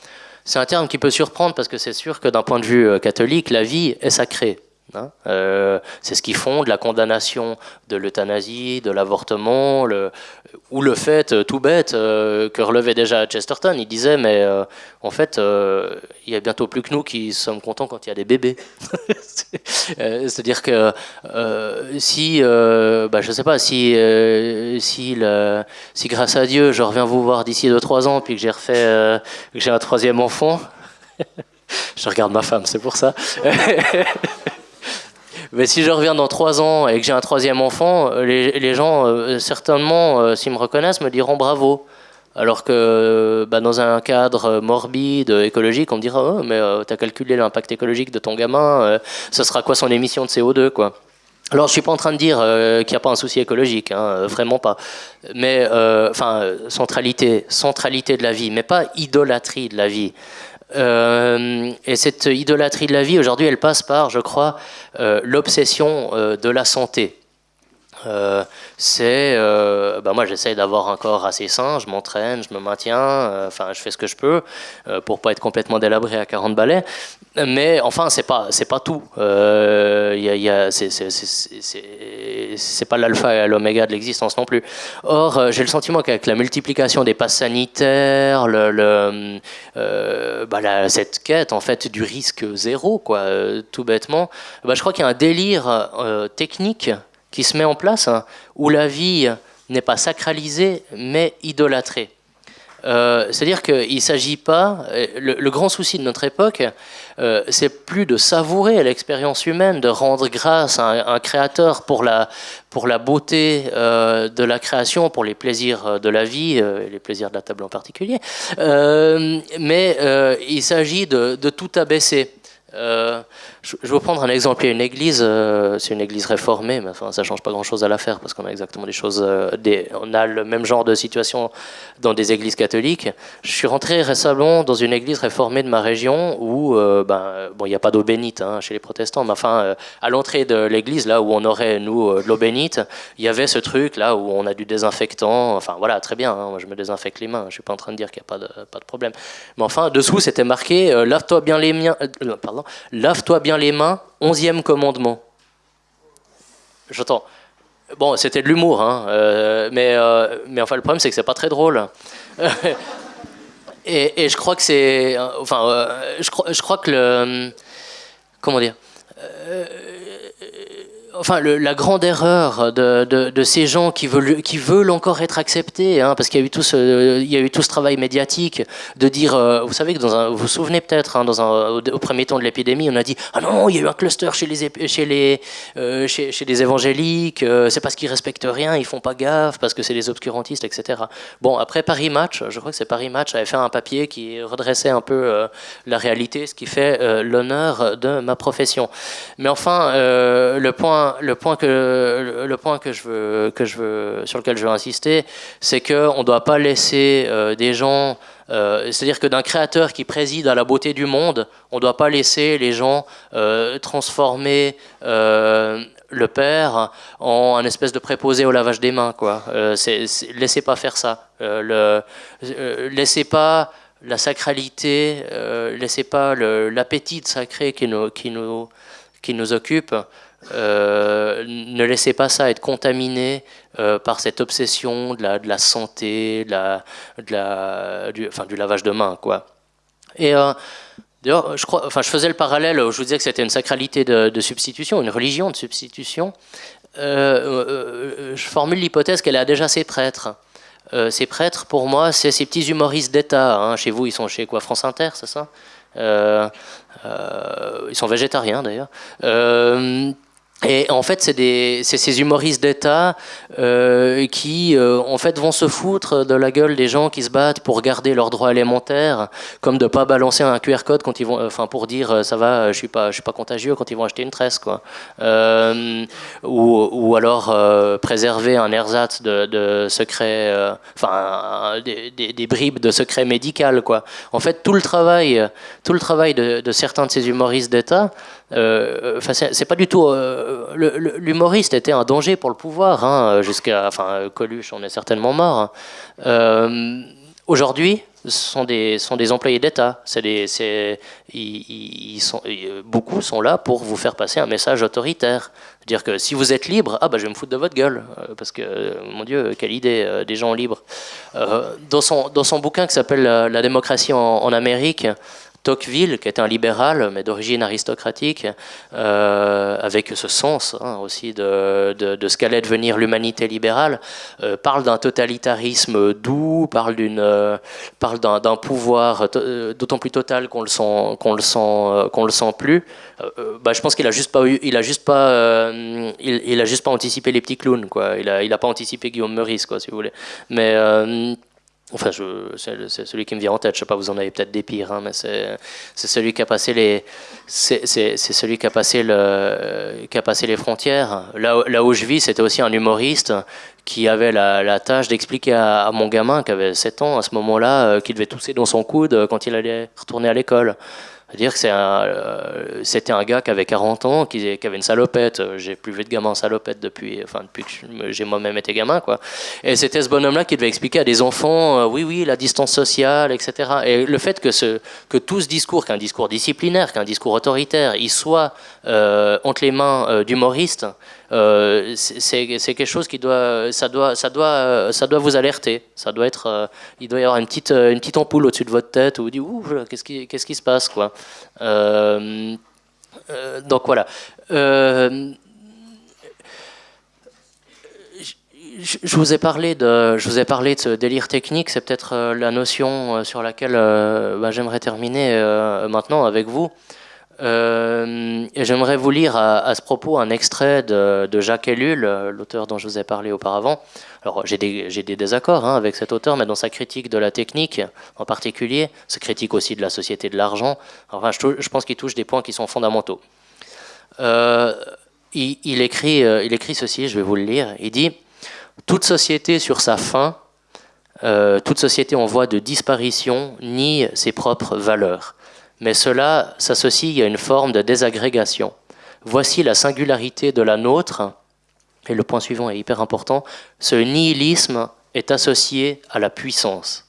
c'est un terme qui peut surprendre parce que c'est sûr que d'un point de vue catholique, la vie est sacrée. Hein. Euh, c'est ce qu'ils font de la condamnation de l'euthanasie, de l'avortement, ou le fait euh, tout bête euh, que relevait déjà Chesterton. Il disait, mais en fait, il y a bientôt plus que nous qui sommes contents quand il y a des bébés. C'est-à-dire que si, bah, je sais pas, si, si, si grâce à Dieu, je reviens vous voir d'ici 2-3 ans, puis que j'ai refait, que j'ai un troisième enfant, je regarde ma femme, c'est pour ça. Mais si je reviens dans trois ans et que j'ai un troisième enfant, euh, les, gens, euh, certainement, euh, s'ils me reconnaissent, me diront bravo. Alors que bah, dans un cadre morbide, écologique, on me dira oh, mais tu as calculé l'impact écologique de ton gamin, ce sera quoi son émission de CO2 quoi alors, je suis pas en train de dire qu'il n'y a pas un souci écologique, hein, vraiment pas. Mais, enfin, centralité, centralité de la vie, mais pas idolâtrie de la vie. Euh, et cette idolâtrie de la vie, aujourd'hui, elle passe par, je crois, euh, l'obsession euh, de la santé. Euh, c'est, euh, bah moi j'essaye d'avoir un corps assez sain, je m'entraîne, je me maintiens, euh, enfin je fais ce que je peux pour pas être complètement délabré à 40 balais. Mais enfin c'est pas c'est pas tout. Y y c'est pas l'alpha et l'oméga de l'existence non plus. Or j'ai le sentiment qu'avec la multiplication des passes sanitaires, le bah, cette quête en fait du risque zéro quoi, tout bêtement, bah, je crois qu'il y a un délire technique qui se met en place, hein, où la vie n'est pas sacralisée, mais idolâtrée. Euh, c'est-à-dire qu'il ne s'agit pas, euh, le, grand souci de notre époque, euh, c'est plus de savourer l'expérience humaine, de rendre grâce à un, créateur pour la, pour la beauté de la création, pour les plaisirs de la vie, les plaisirs de la table en particulier, mais il s'agit de, tout abaisser. Je, vais prendre un exemple. Il y a une église, euh, c'est une église réformée, mais enfin, ça change pas grand-chose à l'affaire parce qu'on a exactement des choses. Euh, on a le même genre de situation dans des églises catholiques. Je suis rentré récemment dans une église réformée de ma région où, euh, ben, bon, il n'y a pas d'eau bénite hein, chez les protestants, mais enfin, à l'entrée de l'église, là où on aurait nous de l'eau bénite, il y avait ce truc là où on a du désinfectant. Enfin, voilà, très bien. Hein, moi, je me désinfecte les mains. Je suis pas en train de dire qu'il n'y a pas de, pas de problème. Mais enfin, dessous, c'était marqué lave-toi bien les miens. pardon, lave-toi bien les mains, onzième commandement. J'entends. Bon, c'était de l'humour, hein, euh, mais, euh, mais enfin, le problème, c'est que c'est pas très drôle. et, je crois que c'est. Enfin, euh, je, crois, je crois que le. Comment dire enfin, la grande erreur de, ces gens qui veulent, encore être acceptés, hein, parce qu'il y a eu tout ce, travail médiatique de dire, euh, vous savez que vous vous souvenez peut-être, hein, au, premier temps de l'épidémie, on a dit, ah non, il y a eu un cluster chez les, les, euh, les évangéliques, euh, c'est parce qu'ils respectent rien, ils font pas gaffe, parce que c'est des obscurantistes, etc. Bon, après Paris Match, je crois que c'est Paris Match avait fait un papier qui redressait un peu la réalité, ce qui fait l'honneur de ma profession. Mais enfin, le point le point que, le point que je veux, que je veux, sur lequel je veux insister, c'est qu'on ne doit pas laisser euh, des gens. Euh, c'est-à-dire que d'un créateur qui préside à la beauté du monde, on ne doit pas laisser les gens euh, transformer le Père en un espèce de préposé au lavage des mains. Quoi. laissez pas faire ça. le, laissez pas la sacralité, laissez pas l'appétit sacré qui nous, qui nous, qui nous occupe ne laissez pas ça être contaminé euh, par cette obsession de la, santé, de la, du, enfin, du lavage de mains. Quoi. Et euh, d'ailleurs, je, enfin, je faisais le parallèle, je vous disais que c'était une sacralité de, substitution, une religion de substitution. je formule l'hypothèse qu'elle a déjà ses prêtres. ces prêtres, pour moi, c'est ces petits humoristes d'État. Hein. Chez vous, ils sont chez quoi France Inter, c'est ça? Ils sont végétariens d'ailleurs. Et en fait, c'est ces humoristes d'État euh, qui, euh, en fait, vont se foutre de la gueule des gens qui se battent pour garder leurs droits élémentaires, comme de pas balancer un QR code quand ils vont, enfin, pour dire euh, ça va, je suis pas, je suis pas contagieux quand ils vont acheter une tresse, quoi. Euh, ou, alors euh, préserver un ersatz de, de secret, enfin, des, bribes de secret médical, quoi. En fait, tout le travail, tout le travail de certains de ces humoristes d'État, euh, c'est pas du tout. Euh, l'humoriste était un danger pour le pouvoir, hein, jusqu'à. Enfin, Coluche, on est certainement mort. Hein. Euh, Aujourd'hui, sont des, sont des employés d'État. Beaucoup sont là pour vous faire passer un message autoritaire. Dire que si vous êtes libre, ah bah je vais me foutre de votre gueule. Euh, parce que, mon Dieu, quelle idée, des gens libres. Dans, son, dans son bouquin qui s'appelle La démocratie en Amérique, Tocqueville, qui était un libéral, mais d'origine aristocratique, euh, avec ce sens hein, aussi de, ce qu'allait devenir l'humanité libérale, euh, parle d'un totalitarisme doux, parle euh, d'un, pouvoir d'autant plus total qu'on le sent, qu'on le sent, qu'on le sent plus. Bah, je pense qu'il a juste pas il a juste pas, il, a juste pas anticipé les petits clowns, quoi. Il a, il a pas anticipé Guillaume Meurice, quoi, si vous voulez. Mais Enfin, c'est celui qui me vient en tête. Je sais pas, vous en avez peut-être des pires, hein, mais c'est celui qui a passé les, c'est celui qui a passé le, qui a passé les frontières. Là, où je vis, c'était aussi un humoriste qui avait la, tâche d'expliquer à, mon gamin qui avait 7 ans à ce moment-là, euh, qu'il devait tousser dans son coude quand il allait retourner à l'école dire que euh, c'était un, gars qui avait 40 ans, qui, avait une salopette. J'ai plus vu de gamin en salopette depuis, enfin, depuis que j'ai moi-même été gamin. Quoi. Et c'était ce bonhomme-là qui devait expliquer à des enfants, euh, oui, oui, la distance sociale, etc. Et le fait que, tout ce discours, qu'un discours disciplinaire, qu'un discours autoritaire, il soit euh, entre les mains d'humoristes, euh, c'est quelque chose qui doit, ça doit, ça doit, ça doit vous alerter. Ça doit être, euh, il doit y avoir une petite, une petite ampoule au-dessus de votre tête où vous dites, ouh, qu'est-ce qui, qu'est-ce qui se passe, quoi. Euh, donc voilà. je vous ai parlé de, je vous ai parlé de ce délire technique. C'est peut-être la notion sur laquelle bah, j'aimerais terminer maintenant avec vous. Euh, j'aimerais vous lire à, ce propos un extrait de, Jacques Ellul, l'auteur dont je vous ai parlé auparavant. Alors j'ai des, désaccords hein, avec cet auteur, mais dans sa critique de la technique en particulier, sa critique aussi de la société de l'argent, enfin, je, pense qu'il touche des points qui sont fondamentaux. Euh, il, écrit, euh, il écrit ceci, je vais vous le lire. Il dit Toute société sur sa fin, toute société en voie de disparition nie ses propres valeurs mais cela s'associe à une forme de désagrégation. Voici la singularité de la nôtre, et le point suivant est hyper important, ce nihilisme est associé à la puissance.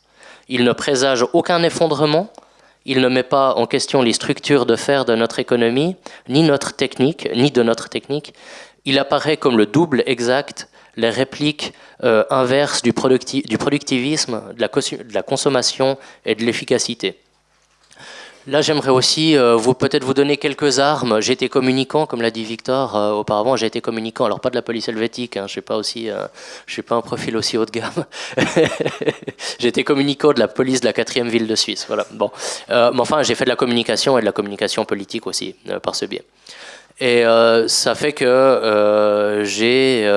Il ne présage aucun effondrement, il ne met pas en question les structures de fer de notre économie, ni notre technique, ni de notre technique. Il apparaît comme le double exact, les répliques euh, inverses du, productivisme, de la consommation et de l'efficacité. Là, j'aimerais aussi euh, vous peut-être vous donner quelques armes. J'ai été communicant, comme l'a dit Victor euh, auparavant. J'ai été communicant, alors pas de la police helvétique. Hein, je aussi, euh, suis pas un profil aussi haut de gamme. j'ai été communicant de la police de la quatrième ville de Suisse. Voilà. Bon, mais enfin, j'ai fait de la communication et de la communication politique aussi par ce biais. Et ça fait que j'ai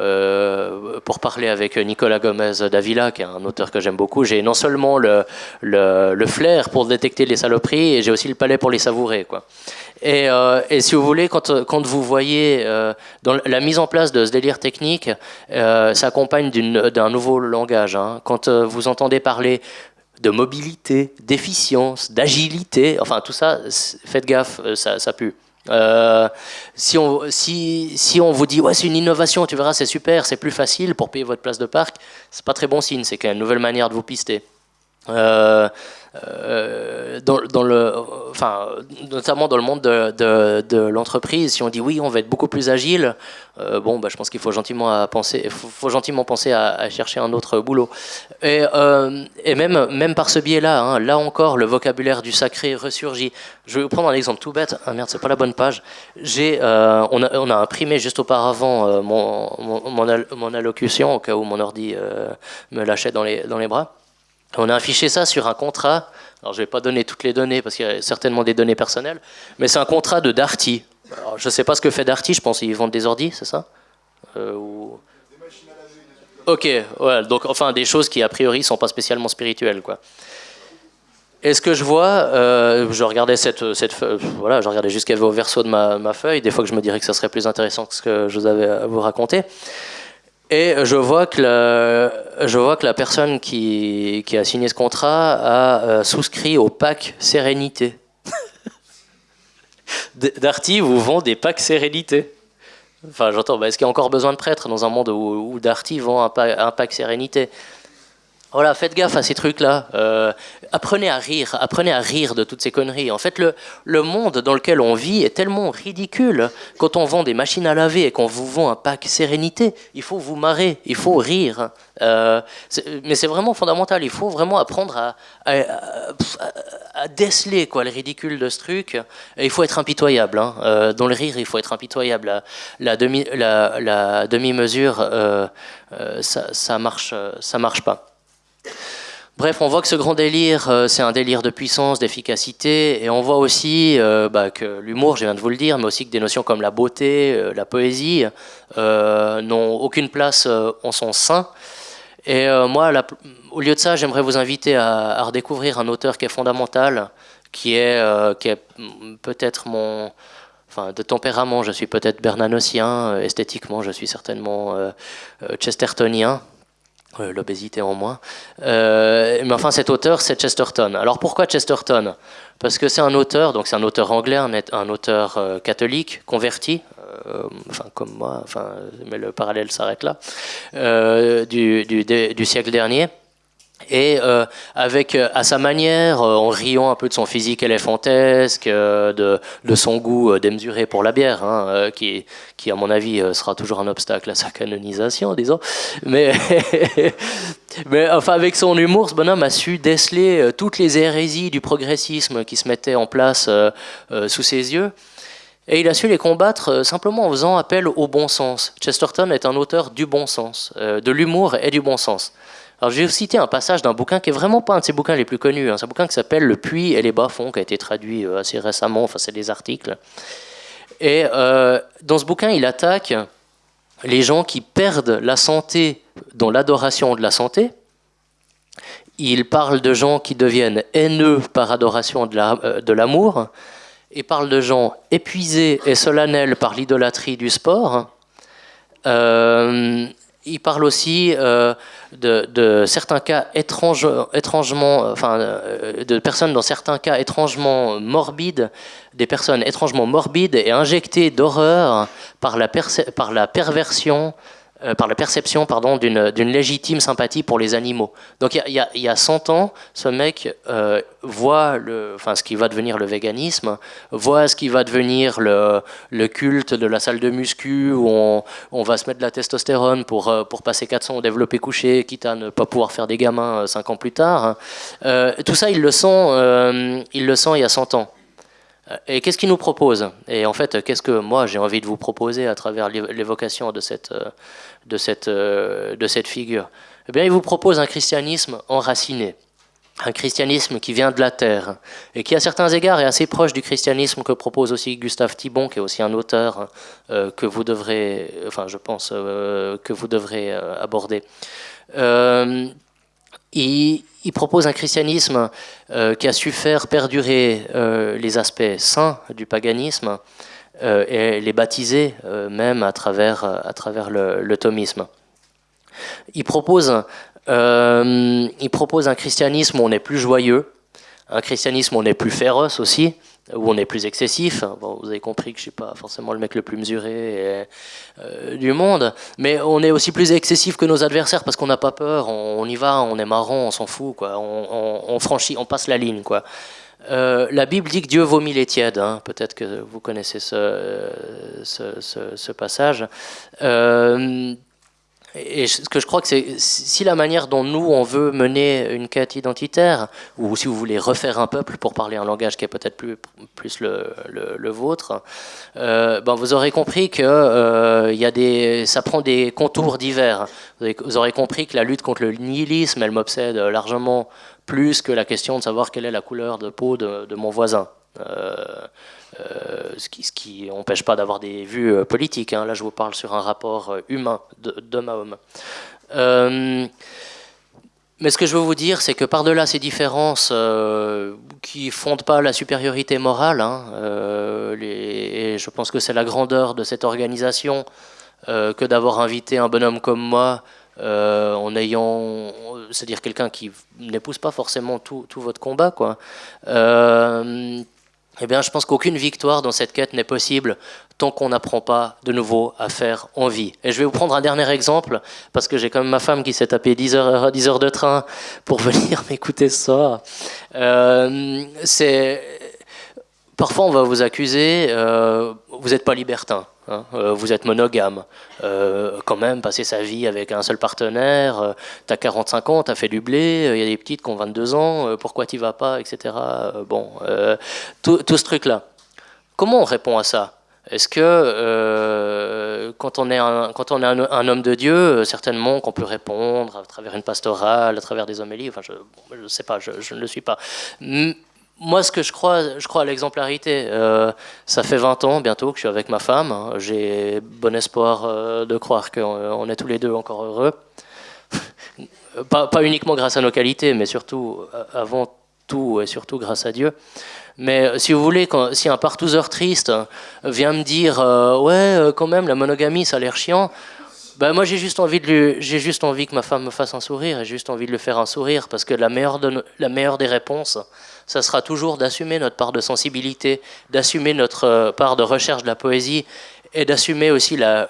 euh, pour parler avec Nicolas Gomez Davila, qui est un auteur que j'aime beaucoup, j'ai non seulement le, le, flair pour détecter les saloperies, j'ai aussi le palais pour les savourer. Et, euh, et si vous voulez, quand, quand vous voyez euh, dans la mise en place de ce délire technique, s'accompagne d'un nouveau langage. Hein. Quand vous entendez parler de mobilité, d'efficience, d'agilité, enfin tout ça, faites gaffe, ça, ça pue. Euh, si, on, si, si, on vous dit ouais c'est une innovation, tu verras c'est super, c'est plus facile pour payer votre place de parc, c'est pas très bon signe, c'est qu'il y une nouvelle manière de vous pister. Euh, euh, notamment dans le monde de, l'entreprise, si on dit oui, on va être beaucoup plus agile, euh, bon, bah, je pense qu'il faut gentiment penser, faut, faut gentiment penser à, chercher un autre boulot. Et, même, par ce biais-là, hein, là encore, le vocabulaire du sacré ressurgit. Je vais vous prendre un exemple tout bête. Ah merde, c'est pas la bonne page. J'ai, on, a, imprimé juste auparavant mon, allocution au cas où mon ordi me lâchait dans les bras. On a affiché ça sur un contrat. Alors, je ne vais pas donner toutes les données parce qu'il y a certainement des données personnelles, mais c'est un contrat de Darty. je ne sais pas ce que fait Darty, je pense qu'ils vendent des ordis, c'est ça? Des machines à laver. Ok, donc enfin des choses qui a priori sont pas spécialement spirituelles, quoi. Et ce que je vois, euh, je regardais cette, cette voilà, je regardais avait au verso de ma, ma, feuille. Des fois que je me dirais que ça serait plus intéressant que ce que je vous avais à vous raconter. Et je vois que la, je vois que la personne qui, qui a signé ce contrat a euh, souscrit au pack Sérénité. Darty vous vend des packs Sérénité. Enfin, j'entends, est-ce qu'il y a encore besoin de prêtres dans un monde où, où Darty vend un, pack, un pack Sérénité? Voilà, faites gaffe à ces trucs-là. Euh, apprenez à rire, apprenez à rire de toutes ces conneries. En fait, le, le monde dans lequel on vit est tellement ridicule. Quand on vend des machines à laver et qu'on vous vend un pack sérénité, il faut vous marrer, il faut rire. Euh, mais c'est vraiment fondamental. Il faut vraiment apprendre à, à, déceler quoi, le ridicule de ce truc. Il faut être impitoyable. Hein. Euh, dans le rire, il faut être impitoyable. La, demi, la, demi-mesure, ça, ça marche, ça marche pas. Bref, on voit que ce grand délire, euh, c'est un délire de puissance, d'efficacité, et on voit aussi euh, bah, que l'humour, je viens de vous le dire, mais aussi que des notions comme la beauté, euh, la poésie, n'ont aucune place en son sein. Et moi, au lieu de ça, j'aimerais vous inviter à, redécouvrir un auteur qui est fondamental, qui est, est peut-être mon... Enfin, de tempérament, je suis peut-être bernanocien, esthétiquement, je suis certainement chestertonien, l'obésité en moins. Euh, mais enfin, cet auteur, c'est Chesterton. Alors pourquoi Chesterton? Parce que c'est un auteur, donc c'est un auteur anglais, un, auteur euh, catholique, converti, enfin comme moi, enfin, mais le parallèle s'arrête là, du, siècle dernier et euh, avec euh, à sa manière, euh, en riant un peu de son physique éléphantesque, de, son goût démesuré pour la bière, hein, qui, qui à mon avis sera toujours un obstacle à sa canonisation, disons. Mais, mais enfin avec son humour, ce bonhomme a su déceler toutes les hérésies du progressisme qui se mettaient en place sous ses yeux. Et il a su les combattre simplement en faisant appel au bon sens. Chesterton est un auteur du bon sens, de l'humour et du bon sens. Alors, je vais vous citer un passage d'un bouquin qui est vraiment pas un de ses bouquins les plus connus. Hein. C'est un bouquin qui s'appelle Le puits et les bas-fonds, qui a été traduit euh, assez récemment. Enfin, c'est des articles. Et euh, dans ce bouquin, il attaque les gens qui perdent la santé dans l'adoration de la santé. Il parle de gens qui deviennent haineux par adoration de euh, l'amour. La, il parle de gens épuisés et solennels par l'idolâtrie du sport. Il parle aussi euh, de, certains cas étrange, étrangement, enfin, euh, de personnes dans certains cas étrangement morbides, des personnes étrangement morbides et injectées d'horreur par la perversion euh, par la perception pardon, d'une, légitime sympathie pour les animaux. Donc il y, a, 100 ans, ce mec euh, voit le, enfin, ce qui va devenir le véganisme, voit ce qui va devenir le, culte de la salle de muscu où on, va se mettre de la testostérone pour, euh, pour passer 400 au développé couché, quitte à ne pas pouvoir faire des gamins 5 ans plus tard. tout ça, il le sent, il le sent il y a 100 ans. Euh, et qu'est-ce qu'il nous propose? Et en fait, qu'est-ce que moi j'ai envie de vous proposer à travers l'évocation de cette, euh, de, cette, euh, de cette figure? Eh bien, il vous propose un christianisme enraciné, un christianisme qui vient de la terre et qui, à certains égards, est assez proche du christianisme que propose aussi Gustave Thibon, qui est aussi un auteur que vous devrez, enfin, je pense, que vous devrez aborder. Il, propose un christianisme euh, qui a su faire perdurer euh, les aspects saints du paganisme euh, et les baptiser même à travers, à travers le, thomisme. Il propose, il propose un christianisme où on est plus joyeux, un christianisme où on est plus féroce aussi, où on est plus excessif. Vous avez compris que je suis pas forcément le mec le plus mesuré euh, du monde, mais on est aussi plus excessif que nos adversaires parce qu'on n'a pas peur, on, y va, on est marrant, on s'en fout. On, franchit, on passe la ligne. Euh, la Bible dit que Dieu vomit les tièdes. Hein. Peut-être que vous connaissez ce, ce, ce passage. Euh, et ce que je crois que c'est si la manière dont nous on veut mener une quête identitaire, ou si vous voulez refaire un peuple pour parler un langage qui est peut-être plus, le, vôtre, euh, ben vous aurez compris que euh, y a des, ça prend des contours divers. Vous, aurez compris que la lutte contre le nihilisme, elle m'obsède largement plus que la question de savoir quelle est la couleur de peau de, de mon voisin. Euh, euh, ce qui n'empêche pas d'avoir des vues euh, politiques. Hein. Là, je vous parle sur un rapport humain, d'homme à homme. mais ce que je veux vous dire, c'est que par-delà ces différences qui ne fondent pas la supériorité morale, hein, et je pense que c'est la grandeur de cette organisation que d'avoir invité un bonhomme comme moi, en ayant, c'est-à-dire quelqu'un qui n'épouse pas forcément tout, tout, votre combat, quoi eh bien, je pense qu'aucune victoire dans cette quête n'est possible tant qu'on n'apprend pas de nouveau à faire envie. Et je vais vous prendre un dernier exemple, parce que j'ai quand même ma femme qui s'est tapé 10 heures, 10 heures de train pour venir m'écouter ce soir. Euh, Parfois, on va vous accuser, euh, vous n'êtes pas libertin, hein, euh, vous êtes monogame. Euh, quand même, passer sa vie avec un seul partenaire, tu as 45 ans, tu as fait du blé, il y a des petites qui ont 22 ans, pourquoi tu vas pas, etc. bon, tout, ce truc-là. Comment on répond à ça? Est-ce que quand on est, un, homme de Dieu, certainement qu'on peut répondre à travers une pastorale, à travers des homélies, enfin, je ne sais pas, je ne le suis pas moi, ce que je crois, je crois à l'exemplarité. Euh, ça fait 20 ans bientôt que je suis avec ma femme. J'ai bon espoir euh, de croire qu'on est tous les deux encore heureux. pas, uniquement grâce à nos qualités, mais surtout, euh, avant tout et surtout grâce à Dieu. Mais si vous voulez, si un partouzeur triste vient me dire Ouais, quand même, la monogamie, ça a l'air chiant. Ben moi, j'ai juste, envie j'ai juste envie que ma femme me fasse un sourire et juste envie de lui faire un sourire parce que la meilleure, la meilleure des réponses, ça sera toujours d'assumer notre part de sensibilité, d'assumer notre euh, part de recherche de la poésie et d'assumer aussi la,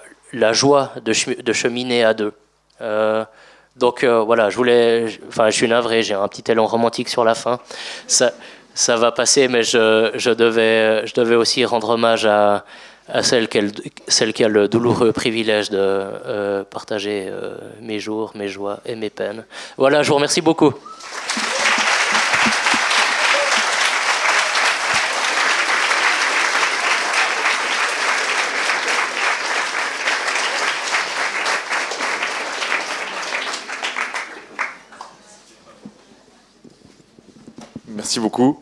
joie de, cheminer à deux. Euh, donc euh, voilà, je voulais, enfin, je suis navré, j'ai un petit élan romantique sur la fin. Ça, va passer, mais je, devais, aussi rendre hommage à, celle qui a le douloureux privilège de partager mes jours, mes joies et mes peines. Voilà, je vous remercie beaucoup. Merci beaucoup.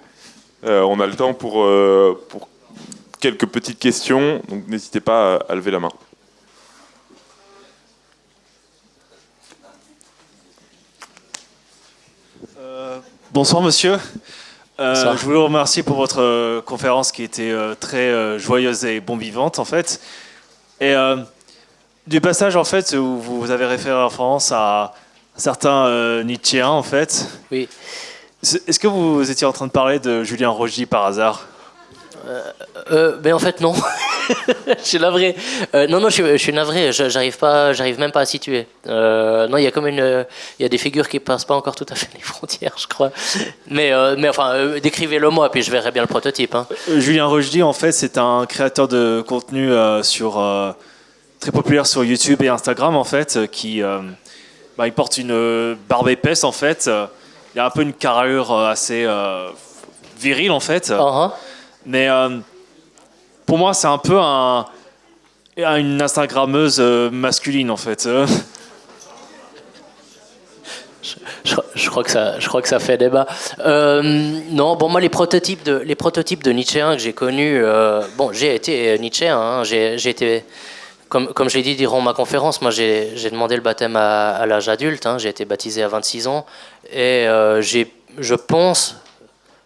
Euh, on a le temps pour, euh, pour quelques petites questions, donc n'hésitez pas à, lever la main. Euh, bonsoir monsieur. je voulais vous remercier pour votre conférence qui était très joyeuse et bon vivante en fait. Et du passage en fait où vous avez référé en France à certains Nietzschéens en fait. Oui. Est-ce que vous étiez en train de parler de Julien Rogy par hasard euh, euh, ben en fait non, je suis navré. Euh, non non, je, suis navré. J'arrive pas, j'arrive même pas à situer. Euh, non, il y a comme une, il y a des figures qui passent pas encore tout à fait les frontières, je crois. Mais mais enfin, décrivez-le moi, puis je verrai bien le prototype. Hein. Julien Rochdy, en fait, c'est un créateur de contenu sur très populaire sur YouTube et Instagram, en fait, qui bah, il porte une barbe épaisse, en fait il a un peu une carrure euh, assez euh, virile en fait. Uh-huh. Mais euh, pour moi, c'est un peu un, une Instagrammeuse masculine en fait. Je, crois que ça, je crois que ça fait débat. non, bon, moi, les prototypes de, les prototypes de Nietzschéens que j'ai connus, bon, j'ai été Nietzschéen, hein, j'ai été comme, comme je l'ai dit durant ma conférence, moi j'ai demandé le baptême à, l'âge adulte, hein, j'ai été baptisé à 26 ans, et euh, je, pense,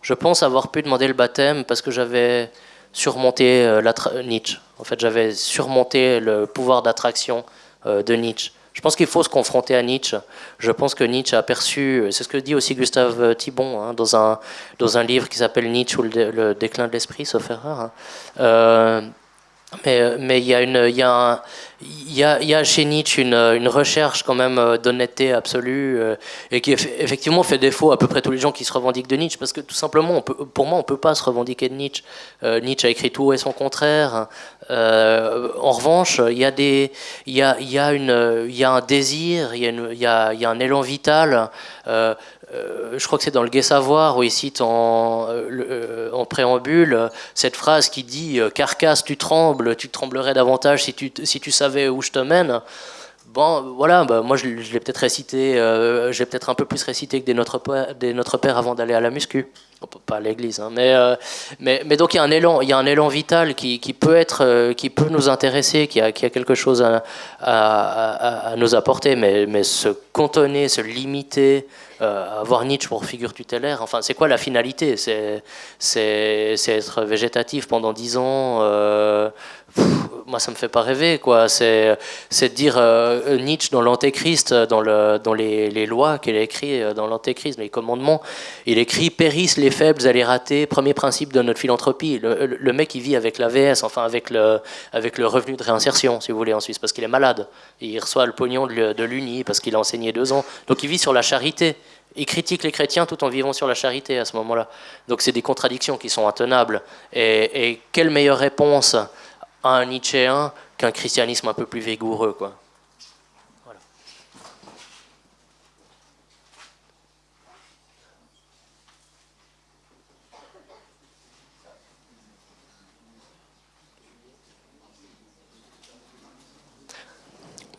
je pense avoir pu demander le baptême parce que j'avais surmonté euh, Nietzsche. En fait, j'avais surmonté le pouvoir d'attraction euh, de Nietzsche. Je pense qu'il faut se confronter à Nietzsche. Je pense que Nietzsche a perçu, c'est ce que dit aussi Gustave Thibon hein, dans, un, dans un livre qui s'appelle Nietzsche ou le, déclin de l'esprit, sauf erreur. Hein. Mais, il y a chez Nietzsche une, recherche quand même euh, d'honnêteté absolue euh, et qui effectivement fait défaut à peu près tous les gens qui se revendiquent de Nietzsche parce que tout simplement pour moi on peut pas se revendiquer de Nietzsche euh, Nietzsche a écrit tout et son contraire en revanche il y a un désir il y a un élan vital je crois que c'est dans le Gai Savoir où il cite en, en préambule cette phrase qui dit Carcasse, tu trembles, tu tremblerais davantage si tu, si tu savais où je te mène. Bon, voilà, bah, moi je, l'ai peut-être récité, euh, j'ai peut-être un peu plus récité que des Notre Père, des Notre Père avant d'aller à la muscu. Pas à l'église, hein, mais, euh, mais, donc il y a un élan, il y a un élan vital qui, qui peut être, euh, qui peut nous intéresser, qui a, qui a quelque chose à, à, à, nous apporter, mais, mais se cantonner, se limiter, avoir Nietzsche pour figure tutélaire, enfin c'est quoi la finalité? C'est être végétatif pendant dix ans moi, ça me fait pas rêver, quoi. C'est, c'est dire Nietzsche dans l'Antéchrist, dans, le, dans les, les lois qu'il a écrit dans l'Antéchrist, les commandements, il écrit périssent les faibles, allez rater, premier principe de notre philanthropie. Le, mec, il vit avec l'AVS, enfin avec le, revenu de réinsertion, si vous voulez, en Suisse, parce qu'il est malade. il reçoit le pognon de l'Uni parce qu'il a enseigné deux ans. Donc il vit sur la charité. Il critique les chrétiens tout en vivant sur la charité à ce moment-là. Donc c'est des contradictions qui sont intenables. Et, quelle meilleure réponse un Nietzschéen qu'un christianisme un peu plus vigoureux, quoi.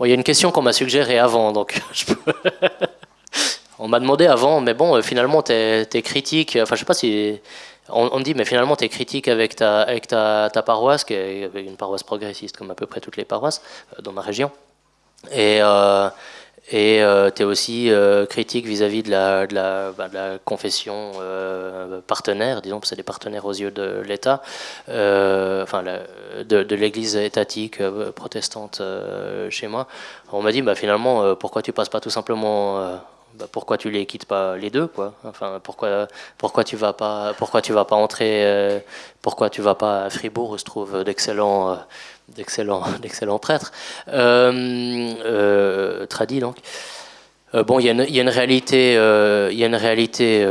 il y a une question qu'on m'a suggérée avant, donc. On m'a demandé avant, mais bon, euh, finalement, tu es, critique. Enfin, je sais pas si. On, me dit, mais finalement, tu es critique avec ta, avec ta, paroisse, qui est une paroisse progressiste, comme à peu près toutes les paroisses euh, dans ma région. Et. Euh, tu es aussi critique vis-à-vis de, la, bah, confession partenaire, disons, c'est des partenaires aux yeux de l'État, enfin de, de l'Église étatique protestante chez moi. On m'a dit, bah, finalement, pourquoi tu passes pas tout simplement bah, pourquoi tu les quittes pas les deux quoi? Enfin pourquoi pourquoi tu vas pas pourquoi tu vas pas entrer euh, pourquoi tu vas pas à Fribourg où se trouvent d'excellents euh, d'excellents d'excellents prêtres? Euh, tradis donc bon, il y, y, a une réalité, y a une réalité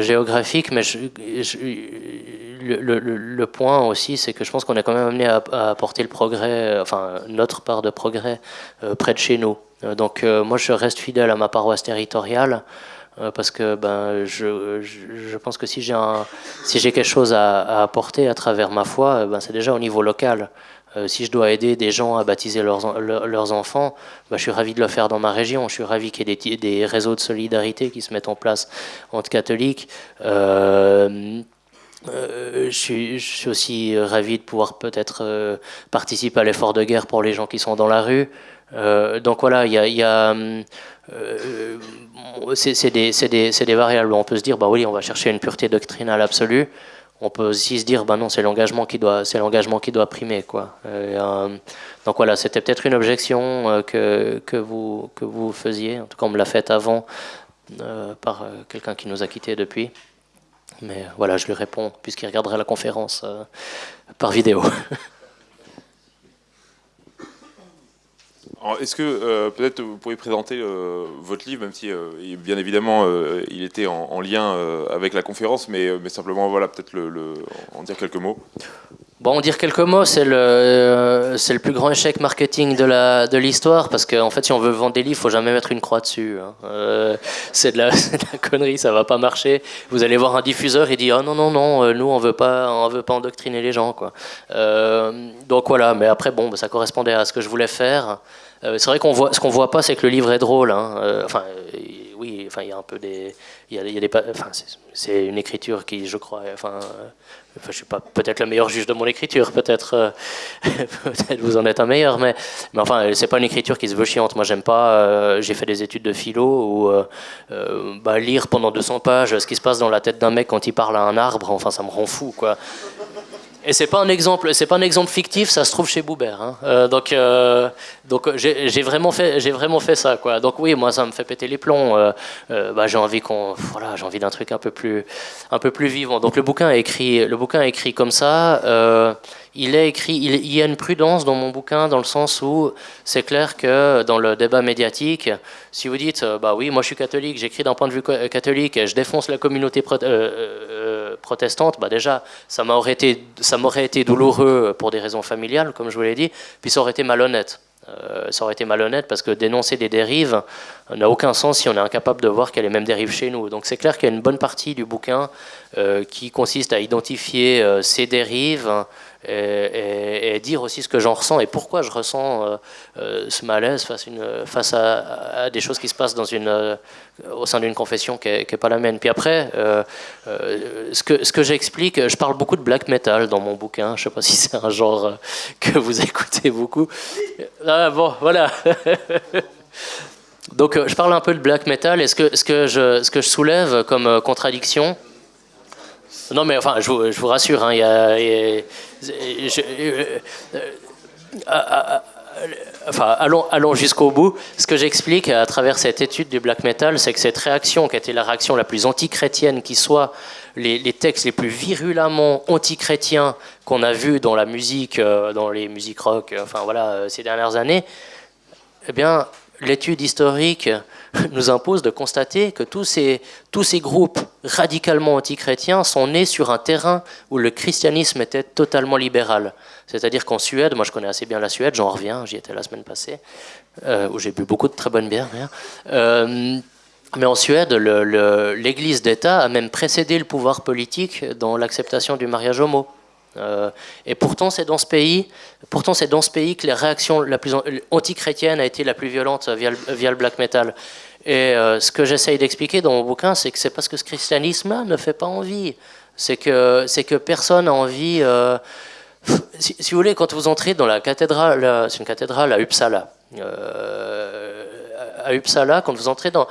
géographique, mais le, point aussi, c'est que je pense qu'on est quand même amené à, apporter le progrès, enfin notre part de progrès près de chez nous. Euh, donc euh, moi je reste fidèle à ma paroisse territoriale euh, parce que ben, je, je, pense que si j'ai si quelque chose à, apporter à travers ma foi, ben, c'est déjà au niveau local. si je dois aider des gens à baptiser leurs, leurs enfants, ben, je suis ravi de le faire dans ma région. Je suis ravi qu'il y ait des, des, réseaux de solidarité qui se mettent en place entre catholiques. Je, suis, je, suis, aussi ravi de pouvoir peut-être participer à l'effort de guerre pour les gens qui sont dans la rue. Euh, donc voilà, il y a, euh, c'est des, des, variables. On peut se dire, bah oui, on va chercher une pureté doctrinale absolue. On peut aussi se dire, bah non, c'est l'engagement qui doit, c'est l'engagement qui doit primer, quoi. Euh, donc voilà, c'était peut-être une objection que, que vous que vous faisiez. En tout cas, on me l'a faite avant par quelqu'un qui nous a quittés depuis. Mais voilà, je lui réponds puisqu'il regarderait la conférence par vidéo. Est-ce que euh, peut-être vous pourriez présenter euh, votre livre, même si euh, bien évidemment il était en, lien avec la conférence, mais, mais simplement voilà peut-être le, en dire quelques mots? Bon, dire quelques mots, c'est le, c'est le plus grand échec marketing de, la, de l'histoire, parce qu'en en fait, si on veut vendre des livres, il faut jamais mettre une croix dessus. Hein. c'est, de la, connerie, ça va pas marcher. Vous allez voir un diffuseur, il dit oh non non non, nous on veut pas, on veut pas endoctriner les gens quoi. donc voilà, mais après bon, ça correspondait à ce que je voulais faire. Euh, c'est vrai qu'on voit, ce qu'on voit pas, c'est que le livre est drôle. Hein. Euh, enfin, euh, oui, enfin, il y a un peu des, il y a, des, enfin, c'est une écriture qui, je crois, enfin, je suis pas peut-être le meilleur juge de mon écriture, peut-être, peut-être vous en êtes un meilleur, mais, mais enfin, c'est pas une écriture qui se veut chiante. Moi, j'aime pas. j'ai fait des études de philo où bah, lire pendant 200 pages ce qui se passe dans la tête d'un mec quand il parle à un arbre, enfin, ça me rend fou, quoi. Et c'est pas un exemple, c'est pas un exemple fictif, ça se trouve chez Boubert. Hein. Euh, donc, euh, donc j'ai vraiment fait, j'ai vraiment fait ça, quoi. Donc oui, moi ça me fait péter les plombs. Euh, bah, j'ai envie qu'on, voilà, j'ai envie d'un truc un peu plus, un peu plus vivant. Donc le bouquin est écrit, le bouquin écrit comme ça il est écrit, il, y a une prudence dans mon bouquin dans le sens où c'est clair que dans le débat médiatique, si vous dites, bah oui, moi je suis catholique, j'écris d'un point de vue catholique, je défonce la communauté euh, euh, protestante, bah déjà, ça m'aurait été, ça été douloureux pour des raisons familiales, comme je vous l'ai dit, puis ça aurait été malhonnête. Euh, ça aurait été malhonnête parce que dénoncer des dérives n'a aucun sens si on est incapable de voir a les mêmes dérives chez nous. Donc c'est clair qu'il y a une bonne partie du bouquin qui consiste à identifier ces dérives, et, dire aussi ce que j'en ressens et pourquoi je ressens euh, euh, ce malaise face, à, des choses qui se passent dans une, euh, au sein d'une confession qui n'est pas la mienne. Puis après, ce que, ce que j'explique, je parle beaucoup de black metal dans mon bouquin. Je ne sais pas si c'est un genre que vous écoutez beaucoup. Ah, bon, voilà. Donc je parle un peu de black metal et ce que, ce que, je, ce que je soulève comme contradiction, Non, mais enfin, je vous, rassure, hein, y a, enfin, allons, allons jusqu'au bout. Ce que j'explique à travers cette étude du black metal, c'est que cette réaction, qui a été la réaction la plus antichrétienne qui soit, les, les textes les plus virulemment antichrétiens qu'on a vus dans la musique, euh, dans les musiques rock, euh, enfin voilà, euh, ces dernières années, eh bien, l'étude historique nous impose de constater que tous ces, tous ces groupes radicalement antichrétiens sont nés sur un terrain où le christianisme était totalement libéral. C'est-à-dire qu'en Suède, moi je connais assez bien la Suède, j'en reviens, j'y étais la semaine passée, euh, où j'ai bu beaucoup de très bonnes bières. Euh, mais en Suède, l'Église d'État a même précédé le pouvoir politique dans l'acceptation du mariage homo. Euh, et pourtant, c'est dans ce pays, pourtant c'est dans ce pays que la réaction la plus anti-chrétienne a été la plus violente via le, black metal. Et euh, ce que j'essaye d'expliquer dans mon bouquin, c'est que c'est parce que ce christianisme-là ne fait pas envie. C'est que c'est que personne n'a envie. Euh, si, vous voulez, quand vous entrez dans la cathédrale, c'est une cathédrale à Uppsala à Uppsala, quand vous entrez dans,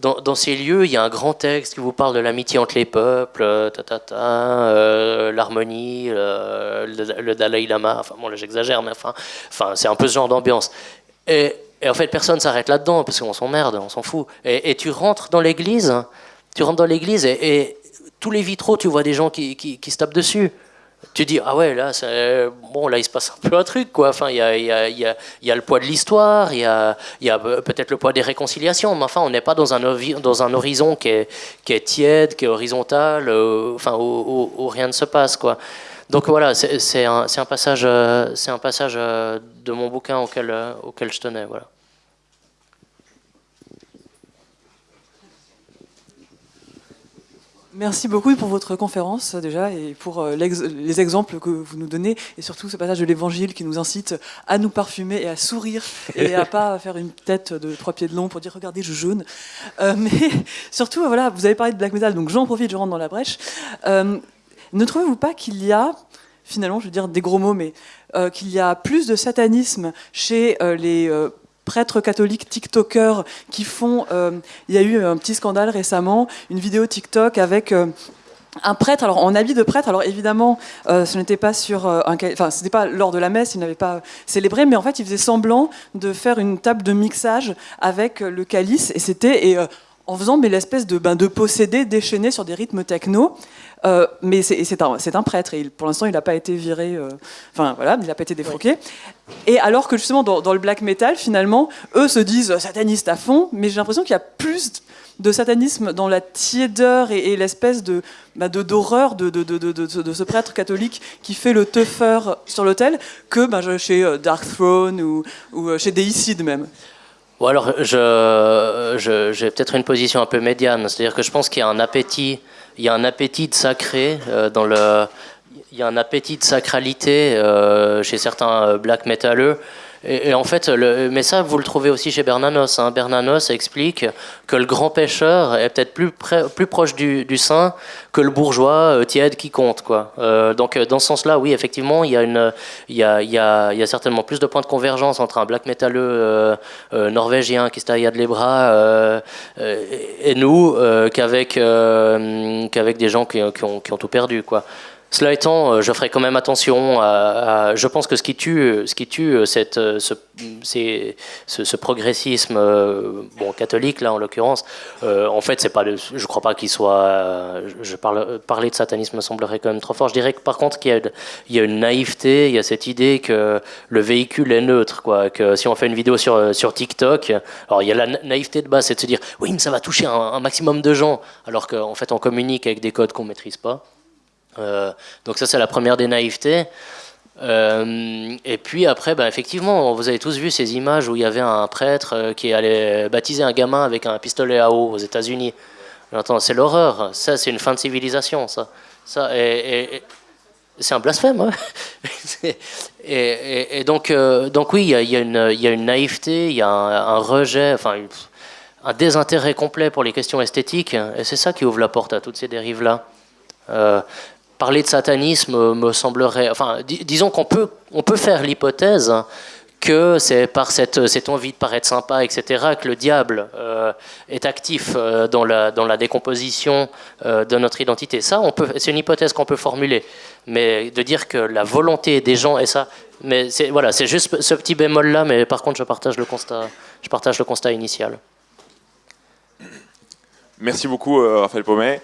dans, ces lieux, il y a un grand texte qui vous parle de l'amitié entre les peuples, euh, euh, l'harmonie, le, Dalai Lama. Enfin, bon, là j'exagère, mais enfin, enfin c'est un peu ce genre d'ambiance. Et, en fait, personne s'arrête là-dedans parce qu'on s'emmerde, on s'en fout. Et, tu rentres dans l'église, tu rentres dans l'église et, tous les vitraux, tu vois des gens qui, qui se tapent dessus tu dis ah ouais là bon là il se passe un peu un truc quoi. Enfin il y a, y, a, y, y a, le poids de l'histoire il y a, peut-être le poids des réconciliations mais enfin on n'est pas dans un dans un horizon qui est, qui est tiède qui est horizontal euh, enfin où, rien ne se passe quoi. Donc voilà c'est un, un, passage c'est un passage euh, de mon bouquin auquel auquel je tenais voilà Merci beaucoup pour votre conférence déjà et pour euh, les exemples que vous nous donnez et surtout ce passage de l'Évangile qui nous incite à nous parfumer et à sourire et à pas faire une tête de trois pieds de long pour dire regardez je jaune. Euh, mais surtout voilà vous avez parlé de black metal donc j'en profite je rentre dans la brèche. Euh, ne trouvez-vous pas qu'il y a finalement je veux dire des gros mots mais qu'il y a plus de satanisme chez les prêtres catholiques TikTokers qui font. Euh, il y a eu un petit scandale récemment, une vidéo TikTok avec. Euh, un prêtre, alors en habit de prêtre, alors évidemment, euh, ce n'était pas sur, un, enfin, c'était pas lors de la messe, il n'avait pas célébré, mais en fait, il faisait semblant de faire une table de mixage avec le calice, et c'était, et en faisant mais l'espèce de, ben, de posséder déchaîné sur des rythmes techno. Euh, mais c'est un, un, prêtre et pour l'instant il n'a pas été viré, euh, enfin voilà, il n'a pas été défroqué. Et alors que justement dans, le black metal, finalement, eux se disent satanistes à fond, mais j'ai l'impression qu'il y a plus de satanisme dans la tiédeur et, l'espèce de bah, d'horreur de, de, de, de, ce prêtre catholique qui fait le teuffer sur l'autel que bah, chez euh, Dark Throne ou, ou chez Deicide même. Ou alors, je, j'ai peut-être une position un peu médiane, c'est-à-dire que je pense qu'il y a un appétit il y a un appétit de sacré euh, dans le, il y a un appétit de sacralité euh, chez certains euh, black metalleux et, en fait, mais ça, vous le trouvez aussi chez Bernanos. Hein. Bernanos explique que le grand pêcheur est peut-être plus, proche du, du, saint que le bourgeois euh, tiède qui compte. Euh, donc, euh, dans ce sens-là, oui, effectivement, il y, a certainement plus de points de convergence entre un black metalleux norvégien qui se taille les bras et nous qu'avec des gens qui, ont, tout perdu. Cela étant, euh, je ferai quand même attention à, je pense que ce qui tue, ce qui tue euh, cette, euh, ce, ce, progressisme bon, catholique, là en l'occurrence, en fait, pas je ne crois pas qu'il soit. Je parle, parler de satanisme me semblerait quand même trop fort. Je dirais que par contre, qu'il y, a, il y a une naïveté, il y a cette idée que le véhicule est neutre, quoi, que si on fait une vidéo sur, sur TikTok, alors il y a la naïveté de base, c'est de se dire oui, mais ça va toucher un, un maximum de gens, alors qu'en fait, on communique avec des codes qu'on ne maîtrise pas. Euh, donc ça, c'est la première des naïvetés. Euh, et puis après, bah, effectivement, vous avez tous vu ces images où il y avait un prêtre euh, qui allait baptiser un gamin avec un pistolet à eau aux États-Unis. C'est l'horreur. Ça, c'est une fin de civilisation. Ça, ça c'est un blasphème. Hein. et, donc, donc oui, il y, a, une naïveté, il y a un, rejet, enfin un désintérêt complet pour les questions esthétiques. Et c'est ça qui ouvre la porte à toutes ces dérives-là parler de satanisme me semblerait. Enfin, disons qu'on peut, on peut faire l'hypothèse que c'est par cette, cette envie de paraître sympa, etc., que le diable euh, est actif euh, dans, la, dans la décomposition euh, de notre identité. Ça, c'est une hypothèse qu'on peut formuler, mais de dire que la volonté des gens est ça, mais voilà, c'est juste ce petit bémol là, mais par contre, je partage le constat, je partage le constat initial. Merci beaucoup, Raphaël Paumet.